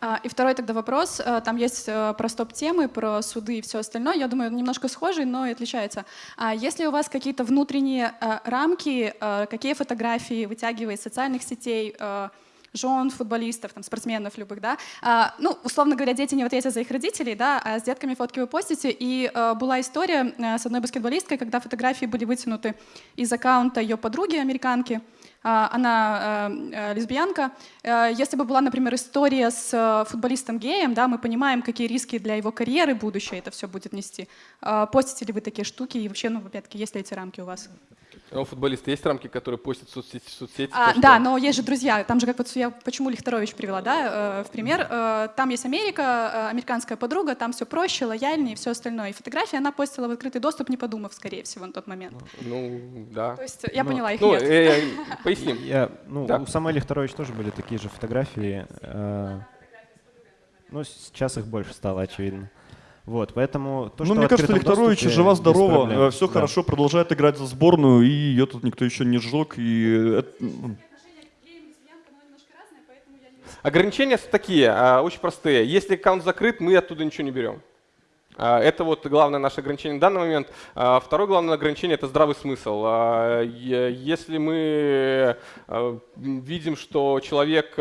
А, и второй тогда вопрос. Э, там есть э, про стоп-темы, про суды и все остальное. Я думаю, немножко схожий, но и отличается. А есть ли у вас какие-то внутренние э, рамки, какие фотографии вытягивает из социальных сетей, жен футболистов, там, спортсменов любых, да, а, ну, условно говоря, дети не в ответе за их родителей, да, а с детками фотки вы постите, и а, была история а, с одной баскетболисткой, когда фотографии были вытянуты из аккаунта ее подруги, американки, а, она э, лесбиянка. Э, если бы была, например, история с э, футболистом геем, да, мы понимаем, какие риски для его карьеры будущее это все будет нести. Постите ли вы такие штуки и вообще, ну, опять-таки, есть ли эти рамки у вас? А у футболиста есть рамки, которые постят в соцсети? В соцсети а, да, но есть же друзья. Там же, как вот я почему Лихтарович привела, да, в пример. Там есть Америка, американская подруга, там все проще, лояльнее и все остальное. И фотографии она постила в открытый доступ, не подумав, скорее всего, на тот момент. Ну, да. То есть я ну, поняла, их ну, нет. Э, поясним. Я, ну, да. У самой Лихтарович тоже были такие же фотографии. Э, ну, сейчас их больше стало, очевидно. Вот, поэтому то, ну, мне кажется, Лихтарович жива-здорова, все да. хорошо, продолжает играть за сборную, и ее тут никто еще не сжег. И ну. Ограничения такие, а, очень простые. Если аккаунт закрыт, мы оттуда ничего не берем. А, это вот главное наше ограничение в данный момент. А, второе главное ограничение – это здравый смысл. А, если мы видим, что человек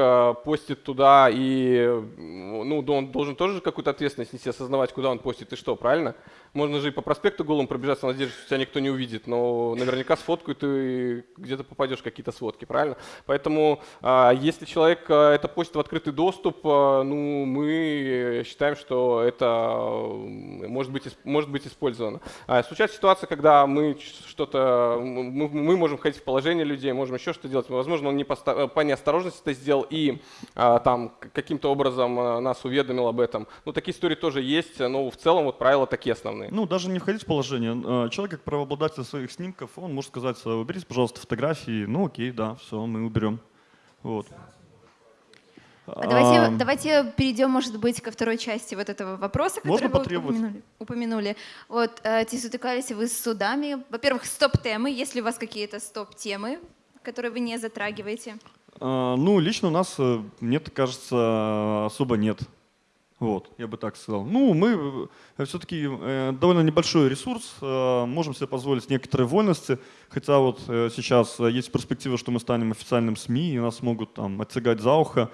постит туда, и ну, он должен тоже какую-то ответственность нести, осознавать, куда он постит и что, правильно? Можно же и по проспекту голым пробежаться, в надежде, что тебя никто не увидит, но наверняка сфоткают и где-то попадешь какие-то сводки, правильно? Поэтому если человек это постит в открытый доступ, ну, мы считаем, что это может быть, может быть использовано. А, случается ситуация, когда мы что-то, мы, можем входить в положение людей, можем еще что-то делать. Возможно, он не по, по неосторожности это сделал и а, там каким-то образом а, нас уведомил об этом. Ну, такие истории тоже есть, но в целом вот правила такие основные. Ну, даже не входить в положение. А, человек, как правообладатель своих снимков, он может сказать, уберите, пожалуйста, фотографии. Ну, окей, да, все, мы уберем. Вот. А давайте, а, давайте перейдем, может быть, ко второй части вот этого вопроса, который вы упомянули. упомянули. Вот, э, стыкались вы с судами. Во-первых, стоп-темы. Есть ли у вас какие-то стоп-темы, которые вы не затрагиваете? А, ну, лично у нас, э, мне кажется, особо нет. Вот, я бы так сказал. Ну, мы э, все-таки довольно небольшой ресурс, можем себе позволить некоторые вольности, хотя вот сейчас есть перспектива, что мы станем официальным СМИ, и нас могут там оттягать за ухо.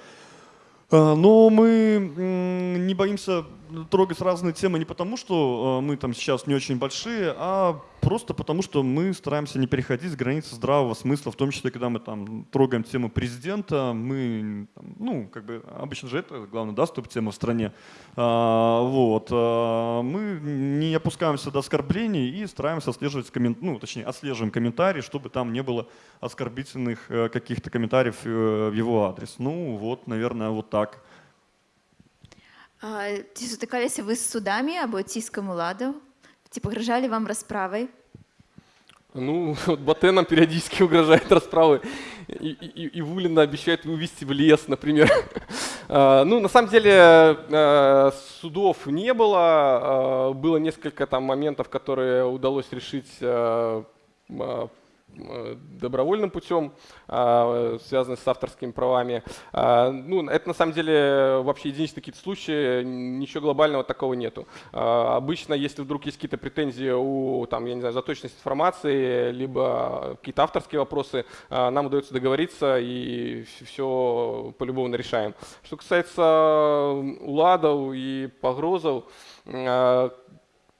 А, но мы не боимся трогать разные темы не потому, что а, мы там сейчас не очень большие, а просто потому, что мы стараемся не переходить границы здравого смысла, в том числе, когда мы там трогаем тему президента, мы, ну, как бы, обычно же это главное, да, стоп-тема в стране, а, вот, а, мы не опускаемся до оскорблений и стараемся отслеживать, коммен... ну, точнее, отслеживаем комментарии, чтобы там не было оскорбительных э, каких-то комментариев э, в его адрес. Ну, вот, наверное, вот так. Чи сутикалися ви з судами або тиском ладу? Типа угрожали вам расправой? Ну, вот Батен периодически угрожает расправой. И, и, и Вулина обещает вывести в лес, например. А, ну, на самом деле, а, судов не было. А, было несколько там моментов, которые удалось решить добровольным путем, а, связанный с авторскими правами. А, ну, это на самом деле вообще единичные какие-то случаи, ничего глобального такого нету. А, обычно, если вдруг есть какие-то претензии у, там, я не знаю, за точность информации, либо какие-то авторские вопросы, нам удается договориться и все по-любому решаем. Что касается уладов и погрозов,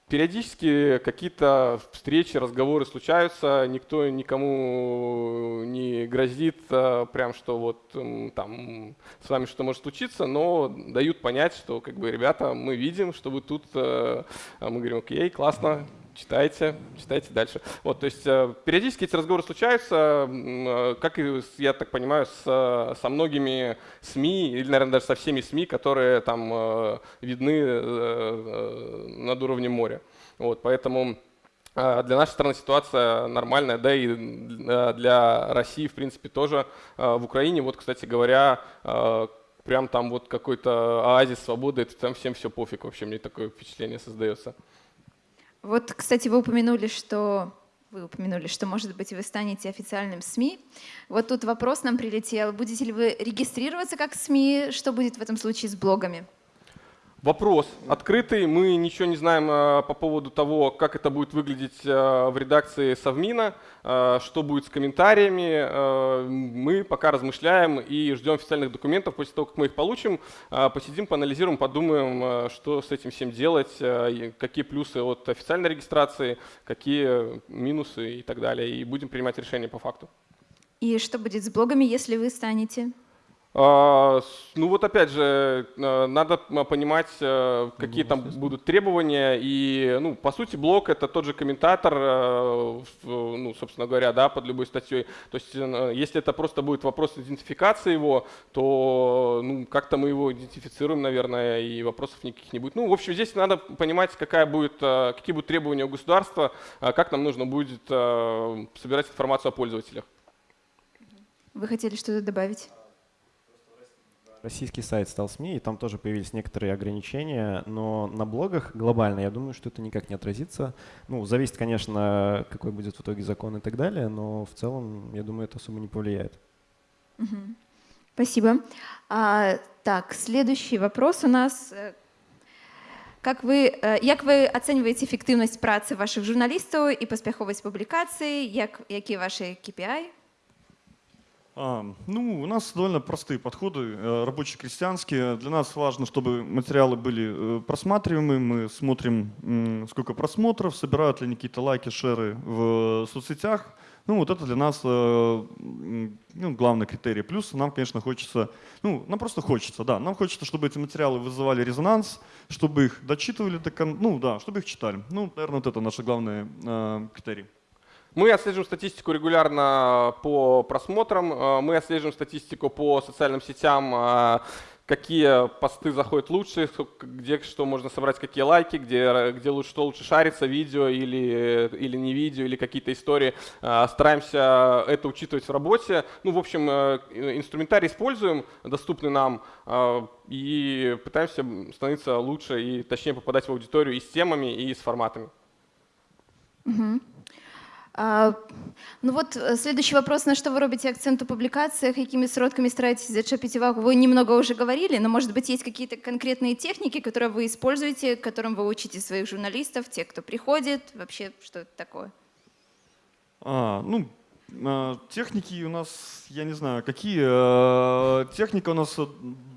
Периодически какие-то встречи, разговоры случаются, никто никому не грозит, а, прям что вот там с вами что может случиться, но дают понять, что как бы ребята, мы видим, что вы тут, а, а мы говорим, окей, классно, читайте, читайте дальше. Вот, то есть э, периодически эти разговоры случаются, э, как и, я так понимаю, с, со многими СМИ, или, наверное, даже со всеми СМИ, которые там э, видны над уровнем моря. Вот, поэтому для нашей страны ситуация нормальная, да и для России, в принципе, тоже в Украине. Вот, кстати говоря, прям там вот какой-то оазис свободы, это там всем все пофиг. Вообще мне такое впечатление создается. Вот, кстати, вы упомянули, что вы упомянули, что, может быть, вы станете официальным СМИ. Вот тут вопрос нам прилетел. Будете ли вы регистрироваться как СМИ? Что будет в этом случае с блогами? Вопрос открытый. Мы ничего не знаем э, по поводу того, как это будет выглядеть э, в редакции Совмина, э, что будет с комментариями. Мы пока размышляем и ждем официальных документов. После того, как мы их получим, посидим, поанализируем, подумаем, что с этим всем делать, какие плюсы от официальной регистрации, какие минусы и так далее. И будем принимать решения по факту. И что будет с блогами, если вы станете ну вот опять же, э, надо понимать, э, какие там будут требования. И, ну, по сути, блог — это тот же комментатор, э, ну, собственно говоря, да, под любой статьей. То есть если это просто будет вопрос идентификации его, то ну, как-то мы его идентифицируем, наверное, и вопросов никаких не будет. Ну, в общем, здесь надо понимать, какая будет, какие будут требования у государства, как нам нужно будет собирать информацию о пользователях. Вы хотели что-то добавить? Российский сайт стал СМИ, и там тоже появились некоторые ограничения, но на блогах глобально, я думаю, что это никак не отразится. Ну, зависит, конечно, какой будет в итоге закон и так далее, но в целом, я думаю, это особо не повлияет. Угу. Спасибо. А, так, следующий вопрос у нас. Как ви, як ви оцінюєте ефективність праці ваших журналістів і поспіховість публікацій? Як, які ваші KPI? Ну, у нас довольно простые подходы, э, рабочие крестьянские. Для нас важно, чтобы материалы были э, просматриваемы. Мы смотрим, сколько просмотров, собирают ли они какие-то лайки, шеры в соцсетях. Ну, вот это для нас э, ну, главный критерий. Плюс нам, конечно, хочется, ну, нам просто хочется, да, нам хочется, чтобы эти материалы вызывали резонанс, чтобы их дочитывали, ну, да, чтобы их читали. Ну, наверное, вот это наши главные критерии. Мы отслеживаем статистику регулярно по просмотрам, э, мы отслеживаем статистику по социальным сетям, э, какие посты заходят лучше, где что можно собрать, какие лайки, где, где лучше, что лучше шарится, видео или, или не видео, или какие-то истории. Э, стараемся это учитывать в работе. Ну, в общем, инструментарий используем, доступный нам, и пытаемся становиться лучше и точнее попадать в аудиторию и с темами, и с форматами. Угу. А, ну вот э, следующий вопрос, на что вы робите акцент у публикациях, какими сродками стараетесь зачепить увагу? Вы немного уже говорили, но может быть есть какие-то конкретные техники, которые вы используете, которым вы учите своих журналистов, тех, кто приходит, вообще что это такое? А, ну, а, техники у нас, я не знаю, какие. А, техника у нас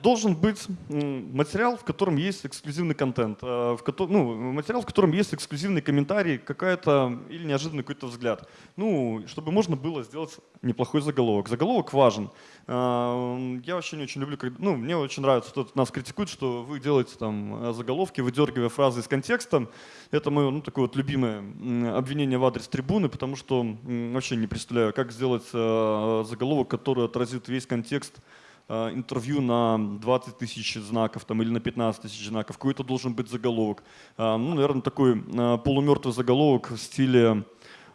должен быть материал, в котором есть эксклюзивный контент, а, в котором, ну, материал, в котором есть эксклюзивный комментарий, какая-то или неожиданный какой-то взгляд. Ну, чтобы можно было сделать неплохой заголовок. Заголовок важен. Я вообще не очень люблю, когда, ну, мне очень нравится, что нас критикуют, что вы делаете там заголовки, выдергивая фразы из контекста. Это мое, ну, такое вот любимое обвинение в адрес трибуны, потому что вообще не представляю, как сделать заголовок, который отразит весь контекст интервью на 20 тысяч знаков там, или на 15 тысяч знаков, какой-то должен быть заголовок. Э, ну, наверное, такой э, полумертвый заголовок в стиле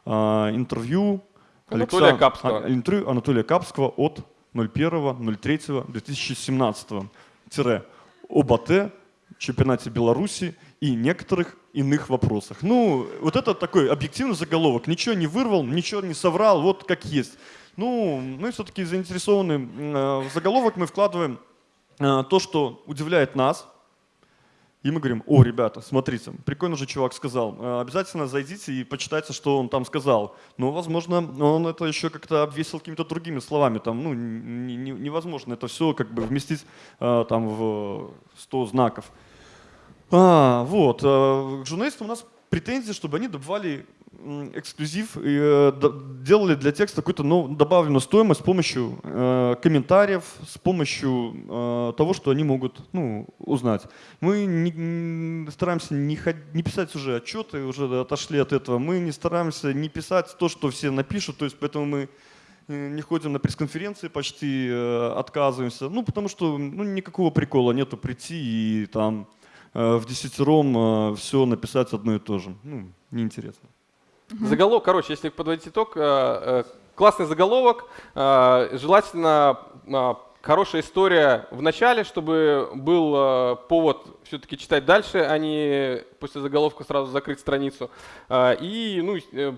интервью Анатолия. Капского. А, интервью Анатолия Капского от 01.03.2017 тире об АТ, чемпионате Беларуси и некоторых иных вопросах. Ну, вот это такой объективный заголовок. Ничего не вырвал, ничего не соврал, вот как есть. Ну, мы все-таки заинтересованы, э, в заголовок мы вкладываем э, то, что удивляет нас, и мы говорим, о, ребята, смотрите, прикольно же чувак сказал, э, обязательно зайдите и почитайте, что он там сказал. Но, возможно, он это еще как-то обвесил какими-то другими словами. Там, ну, невозможно это все как бы вместить там в 100 знаков. А, вот, к журналистам у нас претензии, чтобы они добывали эксклюзив э, делали для текста какую-то ну, добавленную стоимость с помощью э, комментариев, с помощью э, того, что они могут ну, узнать. Мы не, стараемся не, не писать уже отчеты, уже отошли от этого. Мы не стараемся не писать то, что все напишут, то есть поэтому мы не ходим на пресс-конференции, почти отказываемся. Ну, потому что ну, никакого прикола нету прийти и там в десятером все написать одно и то же. Ну, неинтересно. Угу. Заголовок, короче, если подводить итог, э, э, классный заголовок, э, желательно хорошая история в начале, чтобы был повод все-таки читать дальше, а не после заголовка сразу закрыть страницу. И ну,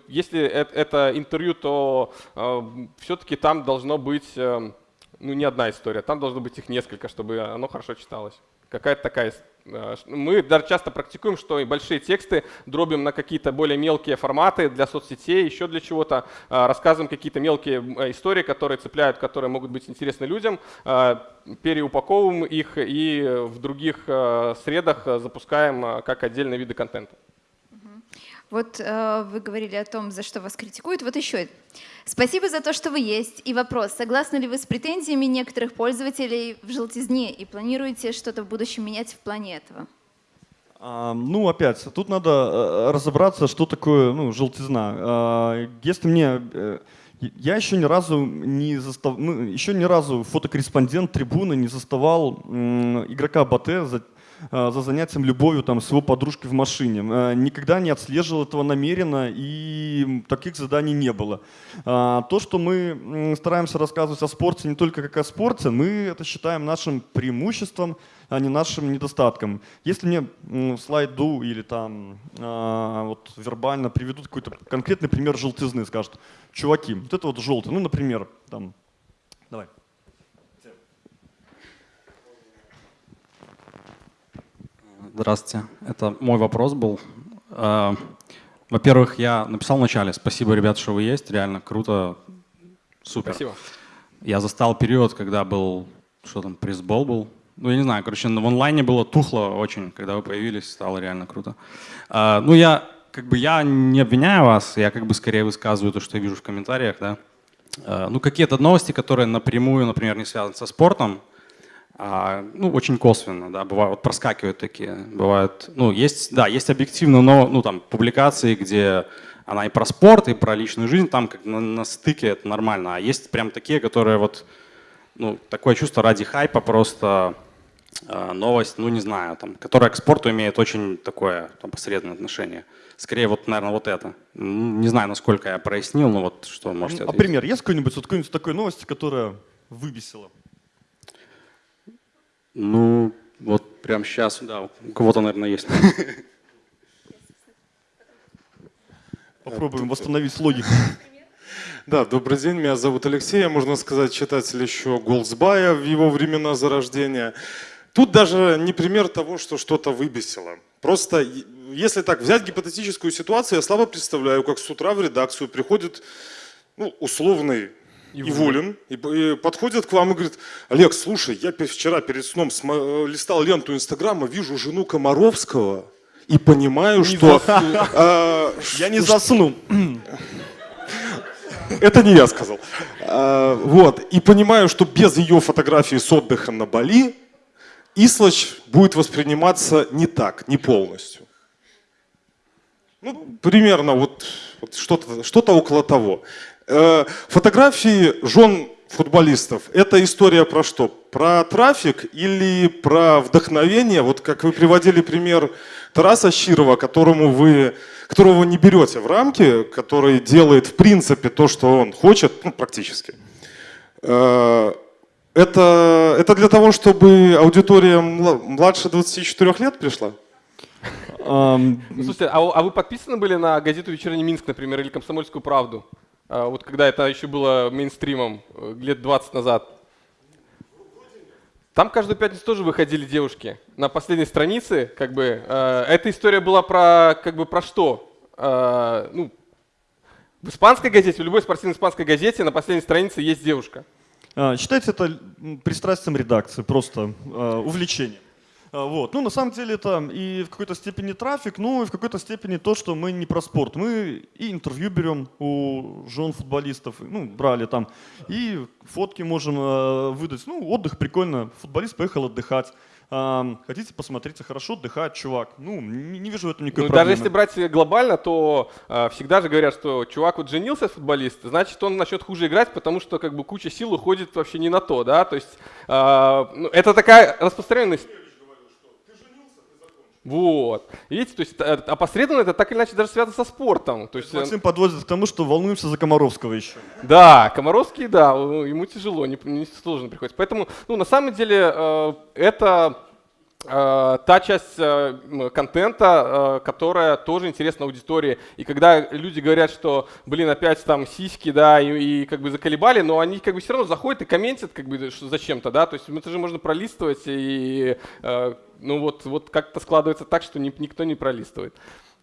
если это, интервью, то все-таки там должно быть ну, не одна история, там должно быть их несколько, чтобы оно хорошо читалось. Какая-то такая Э, мы даже часто практикуем, что и большие тексты дробим на какие-то более мелкие форматы для соцсетей, еще для чего-то. Э, рассказываем какие-то мелкие э, истории, которые цепляют, которые могут быть интересны людям, переупаковываем их и в других средах запускаем как отдельные виды контента. Вот э, вы говорили о том, за что вас критикуют. Вот еще. Спасибо за то, что вы есть. И вопрос, согласны ли вы с претензиями некоторых пользователей в желтизне и планируете что-то в будущем менять в плане этого? А, ну, опять, тут надо э, разобраться, что такое ну, желтизна. А, если мне... Э, я еще ни разу не застав... ну, еще ни разу фотокорреспондент трибуны не заставал игрока Батэ за за занятием любовью там, с его подружкой в машине. Э, никогда не отслеживал этого намеренно, и таких заданий не было. А, то, что мы стараемся рассказывать о спорте не только как о спорте, мы это считаем нашим преимуществом, а не нашим недостатком. Если мне в слайду или там вот вербально приведут какой-то конкретный пример желтизны, скажут, чуваки, вот это вот желтый, ну, например, там, давай. Здравствуйте. Это мой вопрос был. А, во-первых, я написал вначале, спасибо, ребят, что вы есть, реально круто, супер. Спасибо. Я застал период, когда был, что там, пресс-бол был. Ну, я не знаю, короче, в онлайне было тухло очень, когда вы появились, стало реально круто. А, ну, я как бы я не обвиняю вас, я как бы скорее высказываю то, что я вижу в комментариях, да. А, ну, какие-то новости, которые напрямую, например, не связаны со спортом, а, ну, очень косвенно, да, бывают, вот проскакивают такие, бывают, ну, есть, да, есть объективно, но, ну, там, публикации, где она и про спорт, и про личную жизнь, там как на, на стыке это нормально, а есть прям такие, которые вот, ну, такое чувство ради хайпа просто э, новость, ну, не знаю, там, которая к спорту имеет очень такое, там, посредственное отношение. Скорее, вот, наверное, вот это. Не знаю, насколько я прояснил, но вот что можете А пример есть какой-нибудь, вот какой-нибудь такой новости, которая выбесила? Ну, вот прямо сейчас, да, у кого-то, наверное, есть. Попробуем восстановить логику. Да, добрый день, меня зовут Алексей, можно сказать, читатель еще Голдсбая в его времена зарождения. Тут даже не пример того, что что-то выбесило. Просто, если так взять гипотетическую ситуацию, я слабо представляю, как с утра в редакцию приходит ну, условный Иволин, и, и подходит к вам и говорит, Олег, слушай, я вчера перед сном э, листал ленту Инстаграма, вижу жену Комаровского и понимаю, не что... Э, я не засну. Это не я сказал. Э, вот. И понимаю, что без ее фотографии с отдыха на Бали Ислач будет восприниматься не так, не полностью. Ну, примерно вот, вот что-то что около того. Э, фотографии жен футболистов – это история про что? Про трафик или про вдохновение? Вот как вы приводили пример Тараса Щирова, которому вы, которого вы не берете в рамки, который делает в принципе то, что он хочет, ну, практически. Э, это, это для того, чтобы аудитория младше 24 лет пришла? Um, слушайте, а, а вы подписаны были на газету «Вечерний Минск», например, или «Комсомольскую правду»? А, вот когда это еще было мейнстримом, э, лет 20 назад. Там каждую пятницу тоже выходили девушки. На последней странице, как бы, э, эта история была про, как бы, про что? Э, ну, в испанской газете, в любой спортивной испанской газете на последней странице есть девушка. А, считайте это пристрастием редакции, просто э, увлечением. А, вот. Ну, на самом деле это и в какой-то степени трафик, ну и в какой-то степени то, что мы не про спорт. Мы и интервью берем у жен футболистов, ну, брали там, и фотки можем э, выдать. Ну, отдых прикольно, футболист поехал отдыхать. А, хотите посмотреть, хорошо отдыхает чувак. Ну, не, вижу в этом никакой ну, проблемы. Даже если брать глобально, то э, всегда же говорят, что чувак вот женился, футболист, значит, он начнет хуже играть, потому что как бы куча сил уходит вообще не на то, да, то есть э, ну, это такая распространенность Вот. Видите, то есть э, опосредованно это так или иначе даже связано со спортом. То есть, э, Максим подводит к тому, что волнуемся за Комаровского еще. Да, Комаровский, да, ему тяжело, не, не сложно приходится. Поэтому, ну, на самом деле, э, это э, та часть э, контента, э, которая тоже интересна аудитории. И когда люди говорят, что, блин, опять там сиськи, да, и, и как бы заколебали, но они как бы все равно заходят и комментят как бы зачем-то, да, то есть это же можно пролистывать и э, ну вот, вот как-то складывается так, что никто не пролистывает.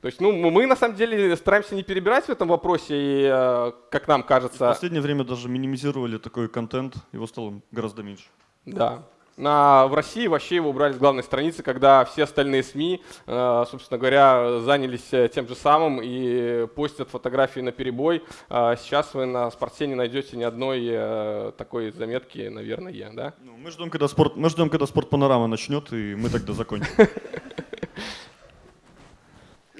То есть, ну, мы на самом деле стараемся не перебирать в этом вопросе, и, э, как нам кажется... В последнее время даже минимизировали такой контент, его стало гораздо меньше. Да. На, в России вообще его убрали с главной страницы, когда все остальные СМИ, э, собственно говоря, занялись э, тем же самым и постят фотографии на перебой. А сейчас вы на спорте не найдете ни одной э, такой заметки, наверное, да? Ну, мы ждем, когда спорт, мы ждем, когда спорт панорама начнет, и мы тогда закончим.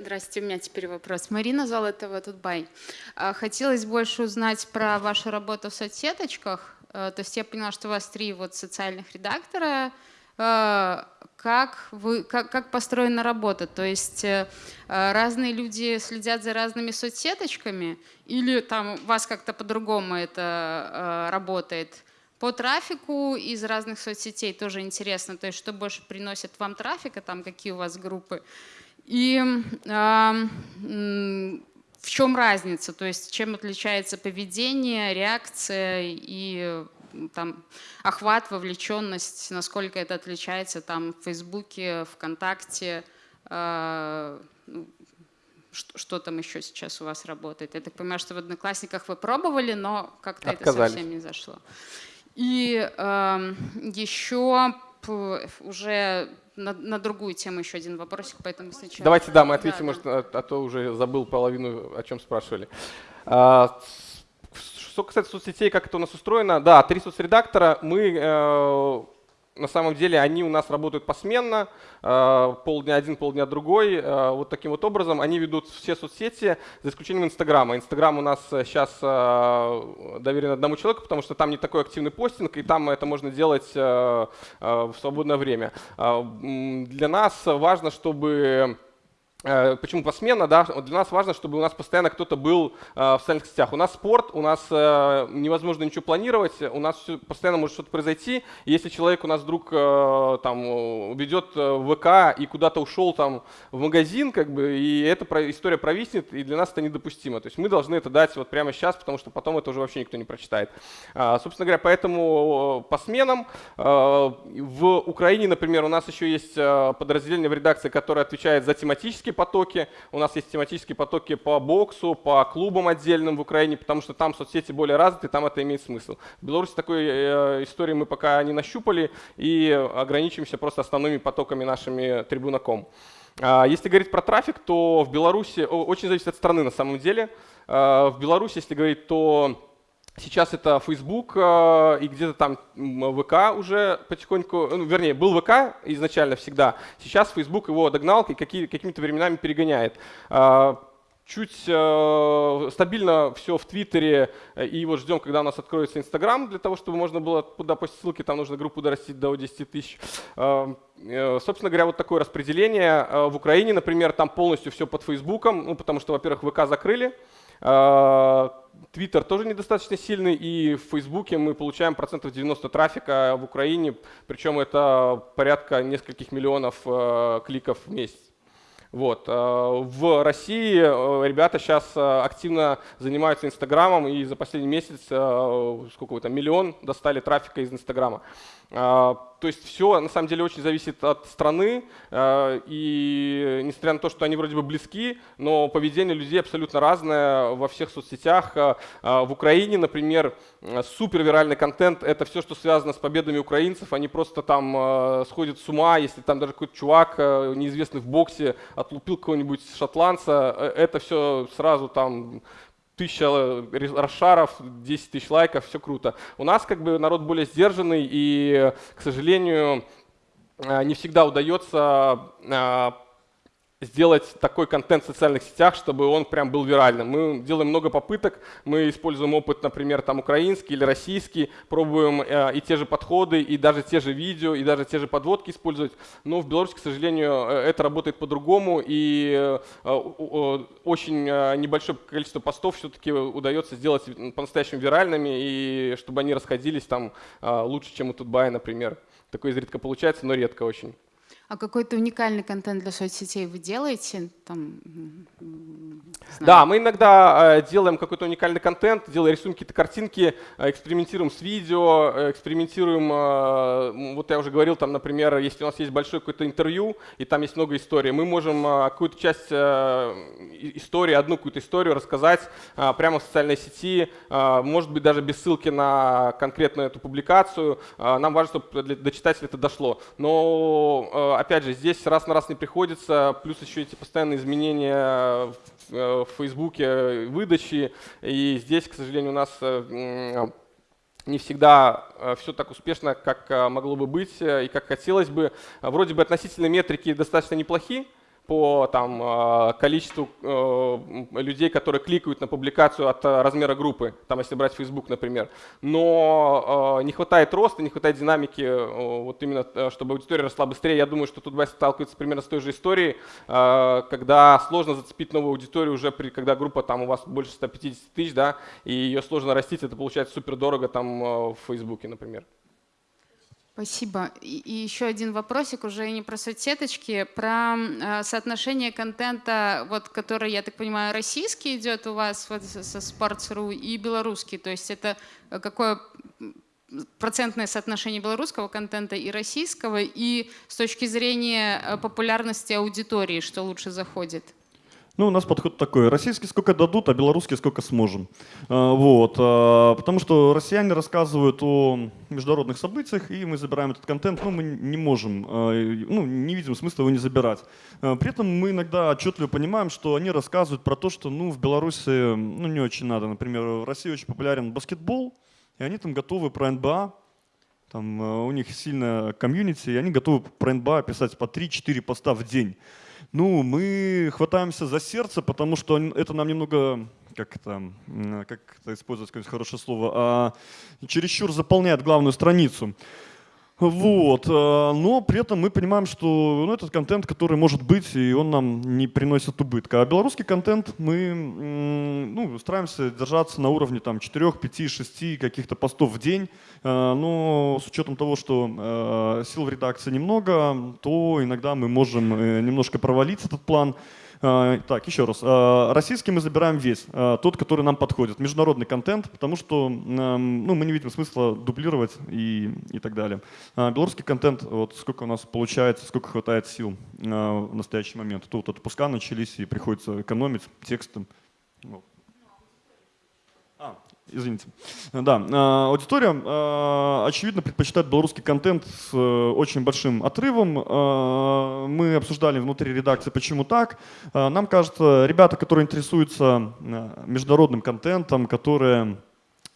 Здравствуйте, у меня теперь вопрос. Марина Золотова, Тутбай. А, хотелось больше узнать про вашу работу в соцсеточках. Э, то есть я поняла, что у вас три вот социальных редактора. Э, как, вы, как, как построена работа? То есть э, разные люди следят за разными соцсеточками или там у вас как-то по-другому это работает? По трафику из разных соцсетей тоже интересно, то есть что больше приносит вам трафика, там какие у вас группы. И в чем разница, то есть чем отличается поведение, реакция и там охват, вовлеченность, насколько это отличается там в Фейсбуке, ВКонтакте, э, что, что там еще сейчас у вас работает? Я так понимаю, что в Одноклассниках вы пробовали, но как-то это совсем не зашло. И э, еще уже на, на другую тему еще один вопросик, поэтому сначала... Давайте, да, мы ответим, да, может, да. А, а то уже забыл половину, о чем спрашивали. А, что касается соцсетей, как это у нас устроено, да, три соцредактора, мы э, на самом деле они у нас работают посменно, э, полдня один, полдня другой. Э, вот таким вот образом они ведут все соцсети, за исключением Инстаграма. Инстаграм у нас сейчас э, доверен одному человеку, потому что там не такой активный постинг, и там это можно делать в свободное время. Для нас важно, чтобы почему посменно, да? Для нас важно, чтобы у нас постоянно кто-то был э, в социальных сетях. У нас спорт, у нас э, невозможно ничего планировать, у нас постоянно может что-то произойти. Если человек у нас вдруг там ведет ВК и куда-то ушел там в магазин, как бы, и эта история провиснет, и для нас это недопустимо. То есть мы должны это дать вот прямо сейчас, потому что потом это уже вообще никто не прочитает. Собственно говоря, поэтому по сменам в Украине, например, у нас еще есть подразделение в редакции, которое отвечает за тематические тематические потоки, у нас есть тематические потоки по боксу, по клубам отдельным в Украине, потому что там соцсети более развиты, там это имеет смысл. В Беларуси такой э, истории мы пока не нащупали и ограничимся просто основными потоками нашими трибунаком. А, если говорить про трафик, то в Беларуси очень зависит от страны на самом деле. А, в Беларуси, если говорить, то Сейчас это Facebook э, и где-то там ВК уже потихоньку, ну, вернее, был ВК изначально всегда, сейчас Facebook его догнал и какие, какими-то временами перегоняет. Э, чуть э, стабильно все в Твиттере, и вот ждем, когда у нас откроется Инстаграм, для того, чтобы можно было туда постить ссылки, там нужно группу дорастить до 10 тысяч. Э, э, собственно говоря, вот такое распределение. Э, в Украине, например, там полностью все под Фейсбуком, ну, потому что, во-первых, ВК закрыли, Твиттер тоже недостаточно сильный, и в Фейсбуке мы получаем процентов 90 трафика в Украине, причем это порядка нескольких миллионов э, кликов в месяц. Вот. Э, в России э, ребята сейчас активно занимаются Инстаграмом, и за последний месяц, сколько там, миллион достали трафика из Инстаграма. То есть все на самом деле очень зависит от страны, э, и несмотря на то, что они вроде бы близки, но поведение людей абсолютно разное во всех соцсетях. Э, э, в Украине, например, супер виральный контент — это все, что связано с победами украинцев. Они просто там сходят с ума, если там даже какой-то чувак, неизвестный в боксе, отлупил кого-нибудь шотландца, это все сразу там тысяча расшаров, 10 тысяч лайков, все круто. У нас как бы народ более сдержанный и, к сожалению, э, не всегда удается э, сделать такой контент в социальных сетях, чтобы он прям был виральным. Мы делаем много попыток, мы используем опыт, например, там украинский или российский, пробуем э, и те же подходы, и даже те же видео, и даже те же подводки использовать. Но в Беларуси, к сожалению, э, это работает по-другому, и э, очень небольшое количество постов все-таки удается сделать по-настоящему виральными, и чтобы они расходились там лучше, чем у Тутбая, например. Такое изредка получается, но редко очень. А какой-то уникальный контент для соцсетей вы делаете? Там, да, мы иногда э, делаем какой-то уникальный контент, делаем рисуем какие-то картинки, э, экспериментируем с видео, э, экспериментируем, э, вот я уже говорил, там, например, если у нас есть большое какое-то интервью, и там есть много историй, мы можем э, какую-то часть э, истории, одну какую-то историю рассказать э, прямо в социальной сети, э, может быть, даже без ссылки на конкретную эту публикацию. Э, нам важно, чтобы до читателя это дошло. Но э, опять же, здесь раз на раз не приходится, плюс еще эти постоянные изменения в э, Фейсбуке, выдачи, и здесь, к сожалению, у нас э, не всегда э, все так успешно, как могло бы быть и как хотелось бы. Вроде бы относительно метрики достаточно неплохие, по там, а, количеству э, людей, которые кликают на публикацию от э, размера группы, там, если брать Facebook, например. Но э, не хватает роста, не хватает динамики, вот именно, чтобы аудитория росла быстрее. Я думаю, что тут Вася сталкивается примерно с той же историей, когда сложно зацепить новую аудиторию уже, при, когда группа там у вас больше 150 тысяч, да, и ее сложно растить, это получается супер дорого там в Фейсбуке, например. Спасибо. И, еще один вопросик, уже не про соцсеточки, про э, соотношение контента, вот, который, я так понимаю, российский идет у вас вот, со Sports.ru и белорусский. То есть это э, какое процентное соотношение белорусского контента и российского, и с точки зрения э, популярности аудитории, что лучше заходит? Ну, у нас подход такой. Российский сколько дадут, а белорусский сколько сможем. А, вот. А, потому что россияне рассказывают о международных событиях, и мы забираем этот контент, но мы не можем, а, ну, не видим смысла его не забирать. При этом мы иногда отчетливо понимаем, что они рассказывают про то, что ну, в Беларуси ну, не очень надо. Например, в России очень популярен баскетбол, и они там готовы про НБА там, у них сильная комьюнити, и они готовы про НБА писать по 3-4 поста в день. Ну, мы хватаемся за сердце, потому что это нам немного, как это, как это использовать какое-нибудь хорошее слово, а, чересчур заполняет главную страницу. Вот. Э, но при этом мы понимаем, что ну, этот контент, который может быть, и он нам не приносит убытка. А белорусский контент мы ну, стараемся держаться на уровне там, 4, 5, 6 каких-то постов в день. Э, но с учетом того, что э, сил в редакции немного, то иногда мы можем немножко провалить этот план. А, так, еще раз. А, российский мы забираем весь, а, тот, который нам подходит. Международный контент, потому что ну, мы не видим смысла дублировать и, и так далее. Белорусский контент, вот сколько у нас получается, сколько хватает сил в настоящий момент. Тут отпуска начались и приходится экономить текстом. Вот. Извините. Да, а, аудитория, а, очевидно, предпочитает белорусский контент с э, очень большим отрывом. Мы обсуждали внутри редакции, почему так. Нам кажется, ребята, которые интересуются международным контентом, которые Э,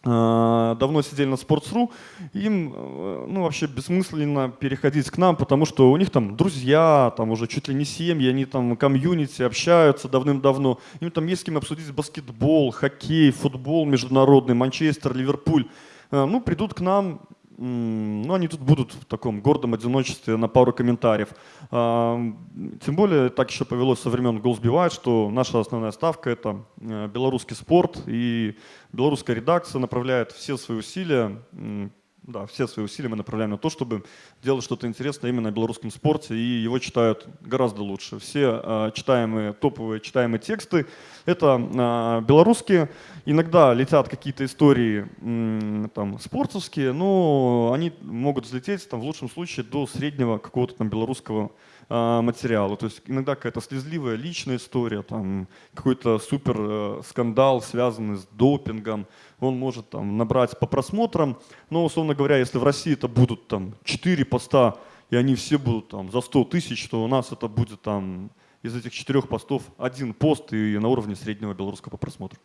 давно сидели на Sports.ru, им э, ну, вообще бессмысленно переходить к нам, потому что у них там друзья, там уже чуть ли не семьи, они там комьюнити, общаются давным-давно, им там есть с кем обсудить баскетбол, хоккей, футбол международный, Манчестер, Ливерпуль. Э, ну, придут к нам, ну, они тут будут в таком гордом одиночестве на пару комментариев. А, тем более, так еще повелось со времен Be что наша основная ставка – это э, белорусский спорт, и белорусская редакция направляет все свои усилия да, все свои усилия мы направляем на то, чтобы делать что-то интересное именно о белорусском спорте, и его читают гораздо лучше. Все э, читаемые, топовые читаемые тексты — это э, белорусские. Иногда летят какие-то истории э, там, спортовские, но они могут взлететь там, в лучшем случае до среднего какого-то там белорусского э, материала. То есть иногда какая-то слезливая личная история, там, какой-то супер э, скандал, связанный с допингом, он может там набрать по просмотрам, но, условно говоря, если в России это будут там 4 поста, и они все будут там за 100 тысяч, то у нас это будет там из этих четырех постов один пост и на уровне среднего белорусского по просмотру.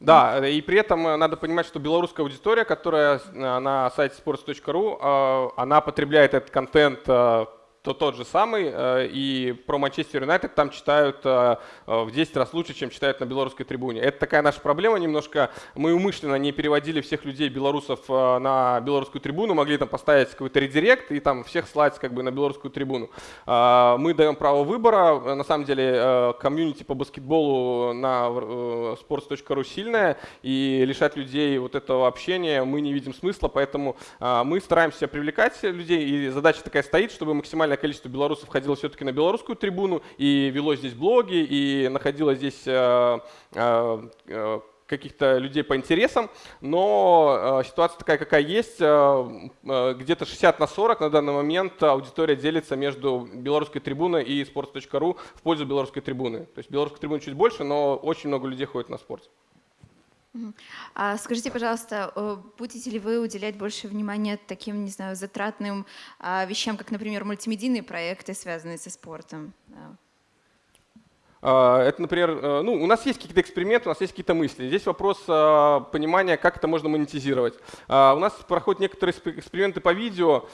Да, и при этом э, надо понимать, что белорусская аудитория, которая на сайте sports.ru, э, она потребляет этот контент э, то тот же самый, э, и про Манчестер Юнайтед там читают э, э, в 10 раз лучше, чем читают на белорусской трибуне. Это такая наша проблема немножко. Мы умышленно не переводили всех людей, белорусов, на белорусскую трибуну, могли там поставить какой-то редирект и там всех слать как бы на белорусскую трибуну. Мы даем право выбора. На самом деле комьюнити по баскетболу на sports.ru сильная, и лишать людей вот этого общения мы не видим смысла, поэтому мы стараемся привлекать людей, и задача такая стоит, чтобы максимально количество белорусов ходило все-таки на белорусскую трибуну и вело здесь блоги, и находило здесь э, э, э, каких-то людей по интересам, но э, ситуация такая, какая есть. Э, э, где-то 60 на 40 на данный момент аудитория делится между белорусской трибуной и sports.ru в пользу белорусской трибуны. То есть белорусской трибуны чуть больше, но очень много людей ходит на спорт. А скажите, пожалуйста, будете ли вы уделять больше внимания таким, не знаю, затратным а, вещам, как, например, мультимедийные проекты, связанные со спортом? А, это, например, э, ну, у нас есть какие-то эксперименты, у нас есть какие-то мысли. Здесь вопрос а, понимания, как это можно монетизировать. У нас проходят некоторые эксперименты по видео,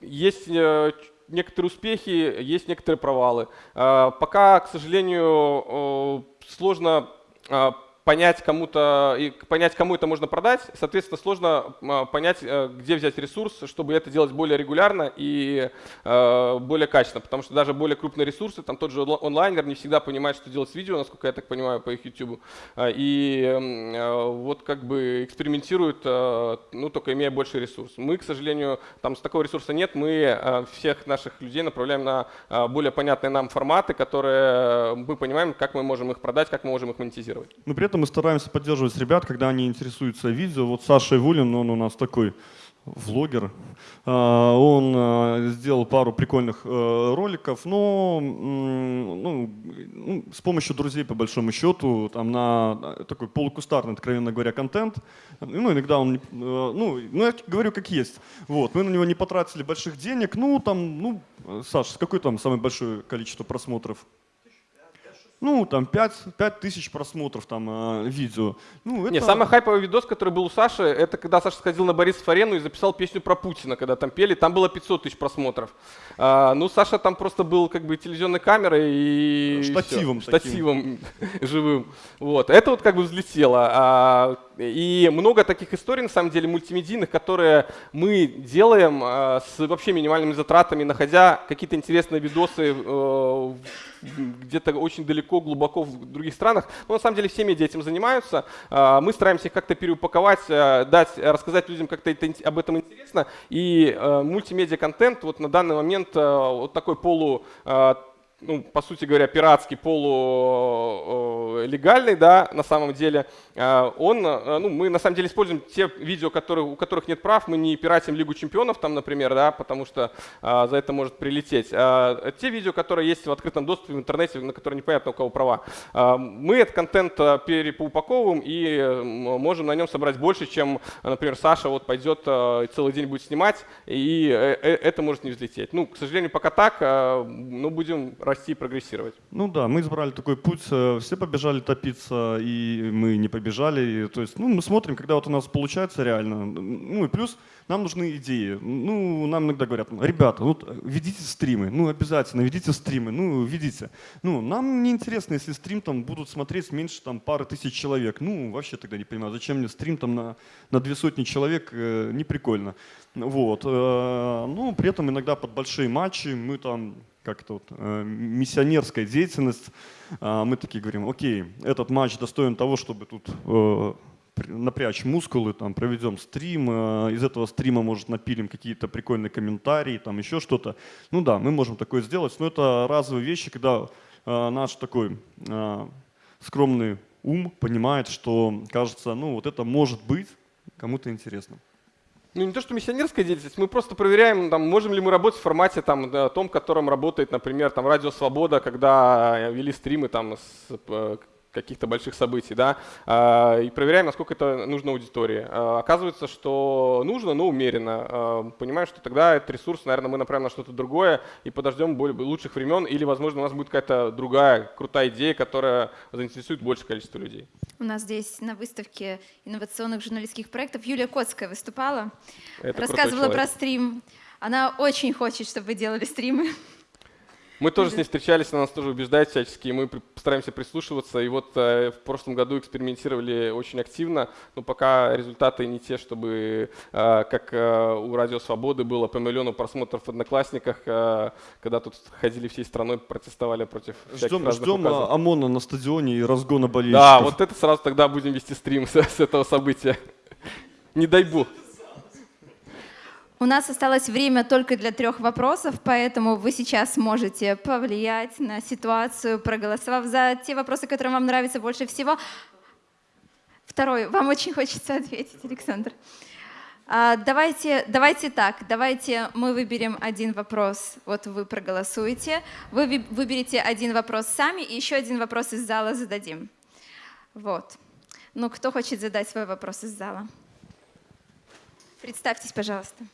есть э, некоторые успехи, есть некоторые провалы. Пока, к сожалению, сложно понять кому-то и понять, кому это можно продать, соответственно, сложно а, понять, э, где взять ресурс, чтобы это делать более регулярно и э, более качественно, потому что даже более крупные ресурсы, там тот же онлайнер не всегда понимает, что делать с видео, насколько я так понимаю по их YouTube, а, и э, вот как бы экспериментируют, ну только имея больше ресурс. Мы, к сожалению, там с такого ресурса нет, мы всех наших людей направляем на более понятные нам форматы, которые мы понимаем, как мы можем их продать, как мы можем их монетизировать. Но при этом мы стараемся поддерживать ребят, когда они интересуются видео. Вот Саша Ивулин, он у нас такой влогер. А, он а, сделал пару прикольных э, роликов, но ну, ну, с помощью друзей, по большому счету, там на такой полукустарный, откровенно говоря, контент. Ну, иногда он, э, ну, ну, я говорю как есть. Вот, мы на него не потратили больших денег. Ну, там, ну, Саша, какое там самое большое количество просмотров? Ну, там 5, 5 тысяч просмотров там э, видео. Ну, это... Не, самый хайповый видос, который был у Саши, это когда Саша сходил на Борис Фарену и записал песню про Путина, когда там пели, там было 500 тысяч просмотров. А, ну, Саша там просто был как бы телевизионной камерой и... Штативом. Все, штативом живым. Вот, это вот как бы взлетело. А, и много таких историй, на самом деле, мультимедийных, которые мы делаем а, с вообще минимальными затратами, находя какие-то интересные видосы э, где-то очень далеко, глубоко в других странах. Но на самом деле все медиа этим занимаются. А, мы стараемся их как-то переупаковать, дать, рассказать людям как-то об этом интересно. И мультимедиа-контент вот на данный момент вот такой полу ну, по сути говоря, пиратский, полулегальный, да, на самом деле, а, он, а, ну, мы на самом деле используем те видео, которые, у которых нет прав, мы не пиратим Лигу чемпионов там, например, да, потому что за это может прилететь. Те видео, которые есть в открытом доступе в интернете, на которые непонятно у кого права, мы этот контент перепоупаковываем и можем на нем собрать больше, чем, например, Саша вот пойдет целый день будет снимать, и э, э, это может не взлететь. Ну, к сожалению, пока так, ну, будем расти и прогрессировать. Ну да, мы избрали такой путь, э, все побежали топиться, и мы не побежали. То есть, ну, мы смотрим, когда вот у нас получается реально. Ну и плюс нам нужны идеи. Ну, нам иногда говорят, ребята, вот ведите стримы, ну обязательно ведите стримы, ну ведите. Ну, нам не интересно, если стрим там будут смотреть меньше там пары тысяч человек. Ну, вообще тогда не понимаю, зачем мне стрим там на, на две сотни человек, э, не прикольно. Вот. Э, ну, при этом иногда под большие матчи мы там как-то вот, э, миссионерская деятельность, э, мы такие говорим, окей, этот матч достоин того, чтобы тут э, напрячь мускулы, там, проведем стрим, э, из этого стрима, может, напилим какие-то прикольные комментарии, там еще что-то. Ну да, мы можем такое сделать, но это разовые вещи, когда э, наш такой э, скромный ум понимает, что, кажется, ну вот это может быть кому-то интересно ну не то, что миссионерская деятельность, мы просто проверяем, там, можем ли мы работать в формате там, да, том, котором работает, например, там, Радио Свобода, когда вели стримы там, с э, каких-то больших событий, да, а, и проверяем, насколько это нужно аудитории. А, оказывается, что нужно, но умеренно. А, понимаем, что тогда этот ресурс, наверное, мы направим на что-то другое и подождем более, лучших времен, или, возможно, у нас будет какая-то другая крутая идея, которая заинтересует большее количество людей. У нас здесь на выставке инновационных журналистских проектов Юлия Коцкая выступала, это рассказывала про стрим. Она очень хочет, чтобы вы делали стримы. Мы тоже с ней встречались, она нас тоже убеждает всячески, и мы стараемся прислушиваться. И вот э, в прошлом году экспериментировали очень активно, но пока результаты не те, чтобы, э, как э, у Радио Свободы было по миллиону просмотров в Одноклассниках, когда тут ходили всей страной, протестовали против Ждем, разных ждем указов. ОМОНа на стадионе и разгона болельщиков. Да, вот это сразу тогда будем вести стрим с, с этого события. Не дай бог. У нас осталось время только для трех вопросов, поэтому вы сейчас можете повлиять на ситуацию, проголосовав за те вопросы, которые вам нравятся больше всего. Второй, вам очень хочется ответить, Александр. А, давайте, давайте так, давайте мы выберем один вопрос, вот вы проголосуете, вы выберете один вопрос сами и еще один вопрос из зала зададим. Вот. Ну, кто хочет задать свой вопрос из зала? Представьтесь, пожалуйста.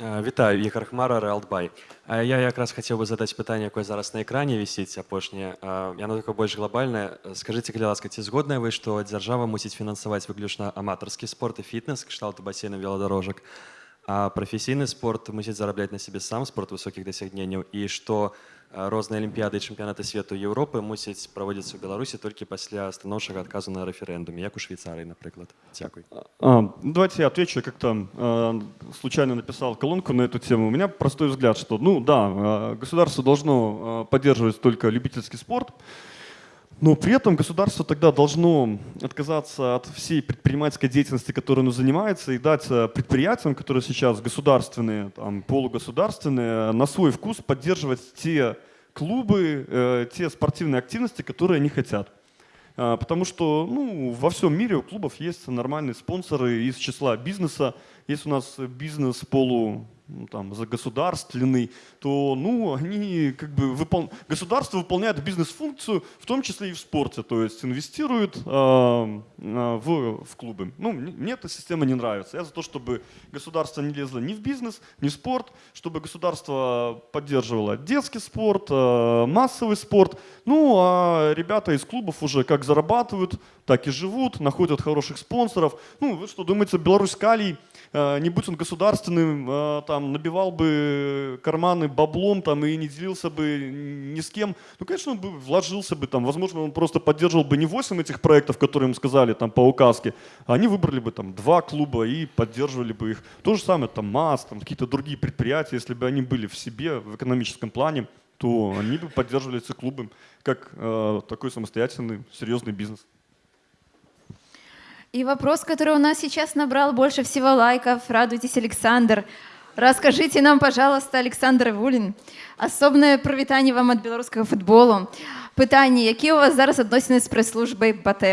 Вітаю, Ігор Хмара, Реалтбай. Я якраз хотів би задати питання, яке зараз на екрані висить, апошнє. Яно таке більш глобальне. Скажіть, калі ласка, ці згодны вы, што дзяржава мусіць фінансаваць выключна аматарскі спорт і фітнес, кшталту бассейна велодорожак, а прафесійны спорт мусіць зарабляць на сябе сам спорт высокіх дасягненняў і што розныя алімпіяды і чэмпіянаты свету Еўропы мусяць праводзіцца ў Беларусі толькі пасля станоўчага адказу на рэферэндуме, як у Швейцарии, например. Дякую. А, давайте я отвечу. Я как-то э, случайно написал колонку на эту тему. У меня простой взгляд, что, ну да, государство должно поддерживать только любительский спорт, но при этом государство тогда должно отказаться от всей предпринимательской деятельности, которой оно занимается, и дать предприятиям, которые сейчас государственные, там, полугосударственные, на свой вкус поддерживать те клубы, э, те спортивные активности, которые они хотят. Потому что ну, во всем мире у клубов есть нормальные спонсоры из числа бизнеса. Есть у нас бизнес полу ну, там, за государственный, то ну, они как бы выпол... государство выполняет бизнес-функцию, в том числе и в спорте, то есть инвестирует э, в, в клубы. Ну, мне эта система не нравится. Я за то, чтобы государство не лезло ни в бизнес, ни в спорт, чтобы государство поддерживало детский спорт, э, массовый спорт. Ну, а ребята из клубов уже как зарабатывают, так и живут, находят хороших спонсоров. Ну, вы что думаете, Беларусь Калий не будь он государственным, э, там, набивал бы карманы баблом там, и не делился бы ни с кем, ну, конечно, он бы вложился бы, там, возможно, он просто поддерживал бы не 8 этих проектов, которые ему сказали там, по указке, а они выбрали бы там, два клуба и поддерживали бы их. То же самое, там, МАЗ, там, какие-то другие предприятия, если бы они были в себе, в экономическом плане, то они бы поддерживали эти клубы как э, такой самостоятельный, серьезный бизнес. И вопрос, который у нас сейчас набрал больше всего лайков. Радуйтесь, Александр. Расскажите нам, пожалуйста, Александр Ивулин, особне привітання вам від білоруського футболу. Питання, які у вас зараз відносини з прес-службой БАТ?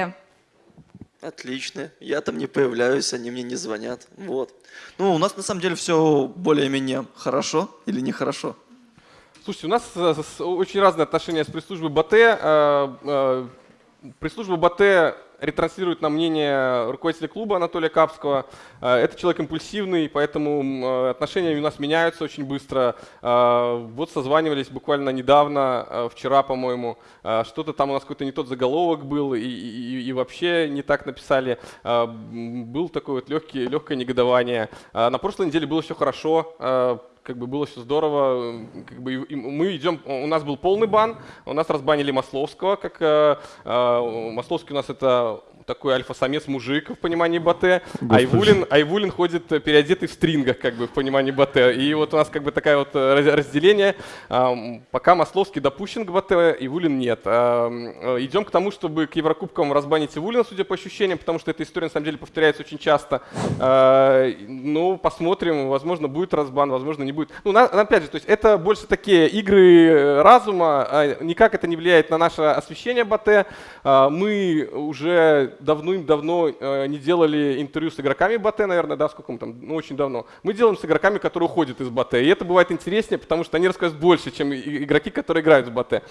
Отлично. Я там не появляюсь, они мне не звонят. Вот. Ну, у нас на самом деле все более-менее хорошо или нехорошо. Слушайте, у нас э, очень разные отношения с пресс-службой БАТ. Э, э, пресс-служба БАТ ретранслирует нам мнение руководителя клуба Анатолия Капского. Э, это человек импульсивный, поэтому э, отношения у нас меняются очень быстро. Э, вот созванивались буквально недавно, вчера, по-моему, что-то там у нас какой-то не тот заголовок был и, и, и вообще не так написали. Был такое вот легкий, легкое негодование. На прошлой неделе было все хорошо как бы было все здорово. Как бы мы идем, у нас был полный бан, у нас разбанили Масловского, как э, э, Масловский у нас это такой альфа-самец мужик в понимании Батэ, Айвулин, Айвулин ходит переодетый в стрингах, как бы в понимании Батэ. И вот у нас как бы такая вот э, разделение. Пока Масловский допущен к Батэ, Ивулин нет. Э, идем к тому, чтобы к Еврокубкам разбанить Ивулина, судя по ощущениям, потому что эта история на самом деле повторяется очень часто. Ну, посмотрим, возможно, будет разбан, возможно, не будет. Ну, опять же, то есть это больше такие игры э, разума, а никак это не влияет на наше освещение Батэ. Мы уже давно-давно э, не делали интервью с игроками Батэ, наверное, да, сколько мы там, ну, очень давно. Мы делаем с игроками, которые уходят из Батэ. И это бывает интереснее, потому что они рассказывают больше, чем игроки, которые играют в Батэ.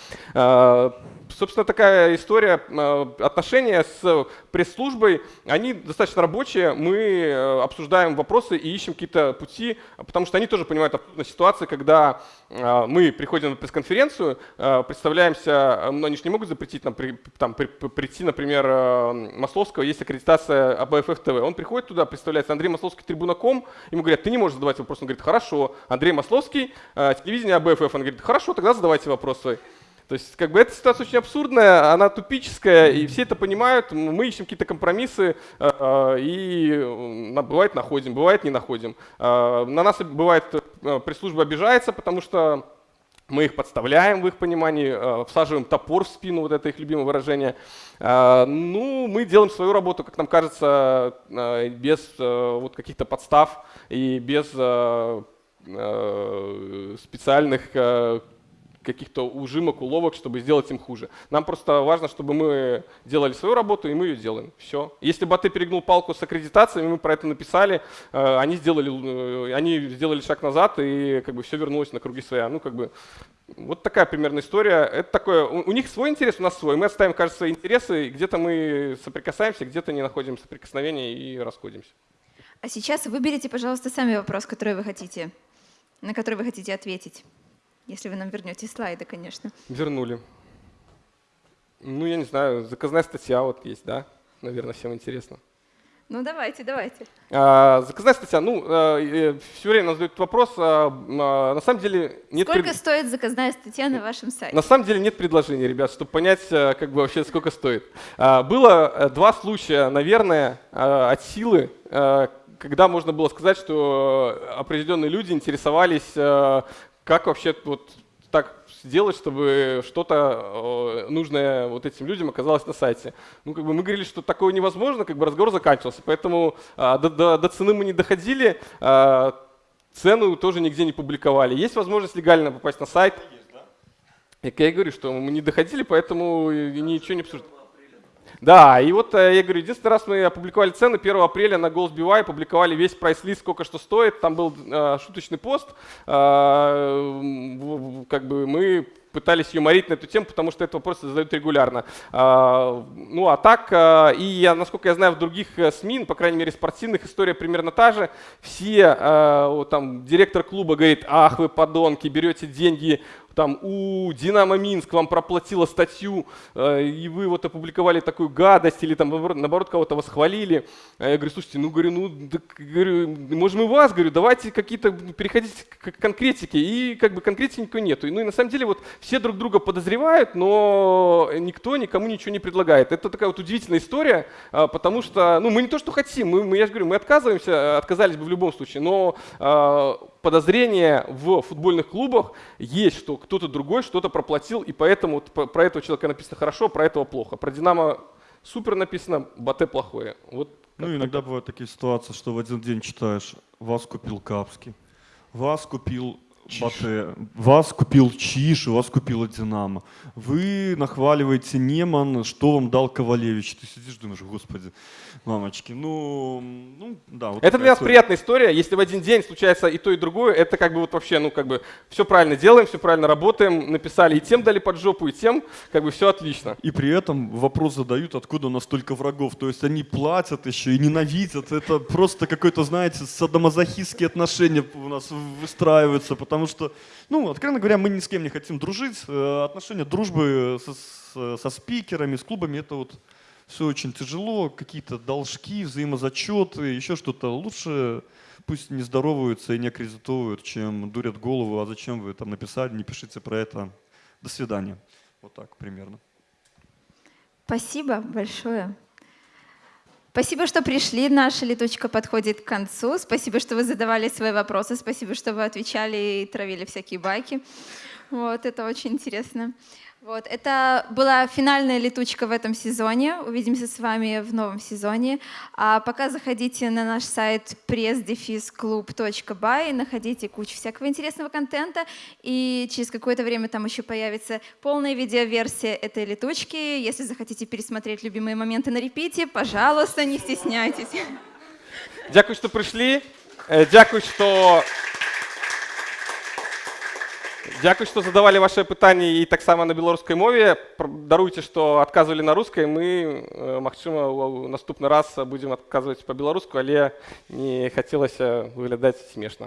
Собственно, такая история. Э, отношения с пресс-службой, они достаточно рабочие. Мы э, обсуждаем вопросы и ищем какие-то пути, потому что они тоже понимают ситуации, когда э, мы приходим на пресс-конференцию, представляемся, но они же не могут запретить нам там, прийти, например, Масловского есть аккредитация АБФФ ТВ. Он приходит туда, представляется Андрей Масловский трибунаком, ему говорят, ты не можешь задавать вопрос. Он говорит, хорошо, Андрей Масловский, телевидение АБФФ. Он говорит, хорошо, тогда задавайте вопрос свой. То есть, как бы эта ситуация очень абсурдная, она тупическая, и все это понимают. Мы ищем какие-то компромиссы, и бывает находим, бывает не находим. На нас бывает пресс-служба обижается, потому что мы их подставляем в их понимании, э, всаживаем топор в спину, вот это их любимое выражение. Э, ну, мы делаем свою работу, как нам кажется, э, без вот каких-то подстав и без специальных каких-то ужимок, уловок, чтобы сделать им хуже. Нам просто важно, чтобы мы делали свою работу, и мы ее делаем. Все. Если бы ты перегнул палку с аккредитациями, мы про это написали, э, они сделали, э, они сделали шаг назад, и как бы все вернулось на круги своя. Ну, как бы, вот такая примерная история. Это такое, у, них свой интерес, у нас свой. Мы оставим, кажется, свои интересы, где-то мы соприкасаемся, где-то не находим соприкосновения и расходимся. А сейчас выберите, пожалуйста, сами вопрос, который вы хотите, на который вы хотите ответить. Если вы нам вернете слайды, конечно. Вернули. Ну, я не знаю, заказная статья вот есть, да? Наверное, всем интересно. Ну, давайте, давайте. А, заказная статья. Ну, а, все время задают вопрос. А, а, на самом деле нет... Сколько пред... стоит заказная статья на вашем сайте? На самом деле нет предложений, ребят, чтобы понять, а, как бы вообще сколько стоит. А, было э, два случая, наверное, а, от силы, а, когда можно было сказать, что определенные люди интересовались как вообще вот так сделать, чтобы что-то э, нужное вот этим людям оказалось на сайте. Ну, как бы мы говорили, что такое невозможно, как бы разговор заканчивался, поэтому а, до, до, до цены мы не доходили, а, цену тоже нигде не публиковали. Есть возможность легально попасть на сайт. И я говорю, что мы не доходили, поэтому ничего не обсуждали. Да, и вот э, я говорю, единственный раз мы опубликовали цены 1 апреля на GoalsBY, опубликовали весь прайс-лист, сколько что стоит, там был э, шуточный пост, э, как бы мы пытались юморить на эту тему, потому что этот вопрос задают регулярно. А, ну а так, а, и я, насколько я знаю, в других э, СМИ, ну, по крайней мере спортивных, история примерно та же. Все, там, директор клуба говорит, ах вы подонки, берете деньги там у Динамо Минск вам проплатила статью, э, и вы вот опубликовали такую гадость, или там наоборот кого-то восхвалили. Я говорю, слушайте, ну говорю, ну да, говорю, можем и вас, говорю, давайте какие-то переходить к конкретике, и как бы конкретики никакой нету. Ну и на самом деле вот все друг друга подозревают, но никто никому ничего не предлагает. Это такая вот удивительная история, а, потому что, ну мы не то, что хотим, мы, мы я же говорю, мы отказываемся, отказались бы в любом случае, но а, подозрение в футбольных клубах есть, что кто-то другой что-то проплатил, и поэтому про этого человека написано хорошо, про этого плохо. Про Динамо супер написано, Батэ плохое. Вот ну, иногда бывают такие ситуации, что в один день читаешь, вас купил Капский, вас купил Батэ, вас купил Чиш, вас купила Динамо. Вы нахваливаете Неман, что вам дал Ковалевич. Ты сидишь, думаешь, господи, мамочки, ну, ну да. Вот это для нас история. приятная история. Если в один день случается и то, и другое, это как бы вот вообще, ну как бы все правильно делаем, все правильно работаем, написали и тем дали под жопу, и тем как бы все отлично. И при этом вопрос задают, откуда у нас столько врагов. То есть они платят еще и ненавидят. Это просто какое-то, знаете, садомазохистские отношения у нас выстраиваются, потому что, ну, откровенно говоря, мы ни с кем не хотим дружить. Э, отношения дружбы со, со спикерами, с клубами, это вот все очень тяжело, какие-то должки, взаимозачеты, еще что-то. Лучше пусть не здороваются и не аккредитовывают, чем дурят голову, а зачем вы там написали, не пишите про это. До свидания. Вот так примерно. Спасибо большое. Спасибо, что пришли. Наша летучка подходит к концу. Спасибо, что вы задавали свои вопросы. Спасибо, что вы отвечали и травили всякие байки. Вот, это очень интересно. Вот, это была финальная летучка в этом сезоне. Увидимся с вами в новом сезоне. А пока заходите на наш сайт pressdefisclub.by, находите кучу всякого интересного контента, и через какое-то время там еще появится полная видеоверсия этой летучки. Если захотите пересмотреть любимые моменты на репите, пожалуйста, не стесняйтесь. Дякую, что пришли. Э, дякую, что Дякую, що задавали ваші питання і так само на білоруській мові. Даруйте, що відказували на русской. Ми, можливо, наступний раз будемо відказувати по-білоруську, але не хотілося виглядати смішно.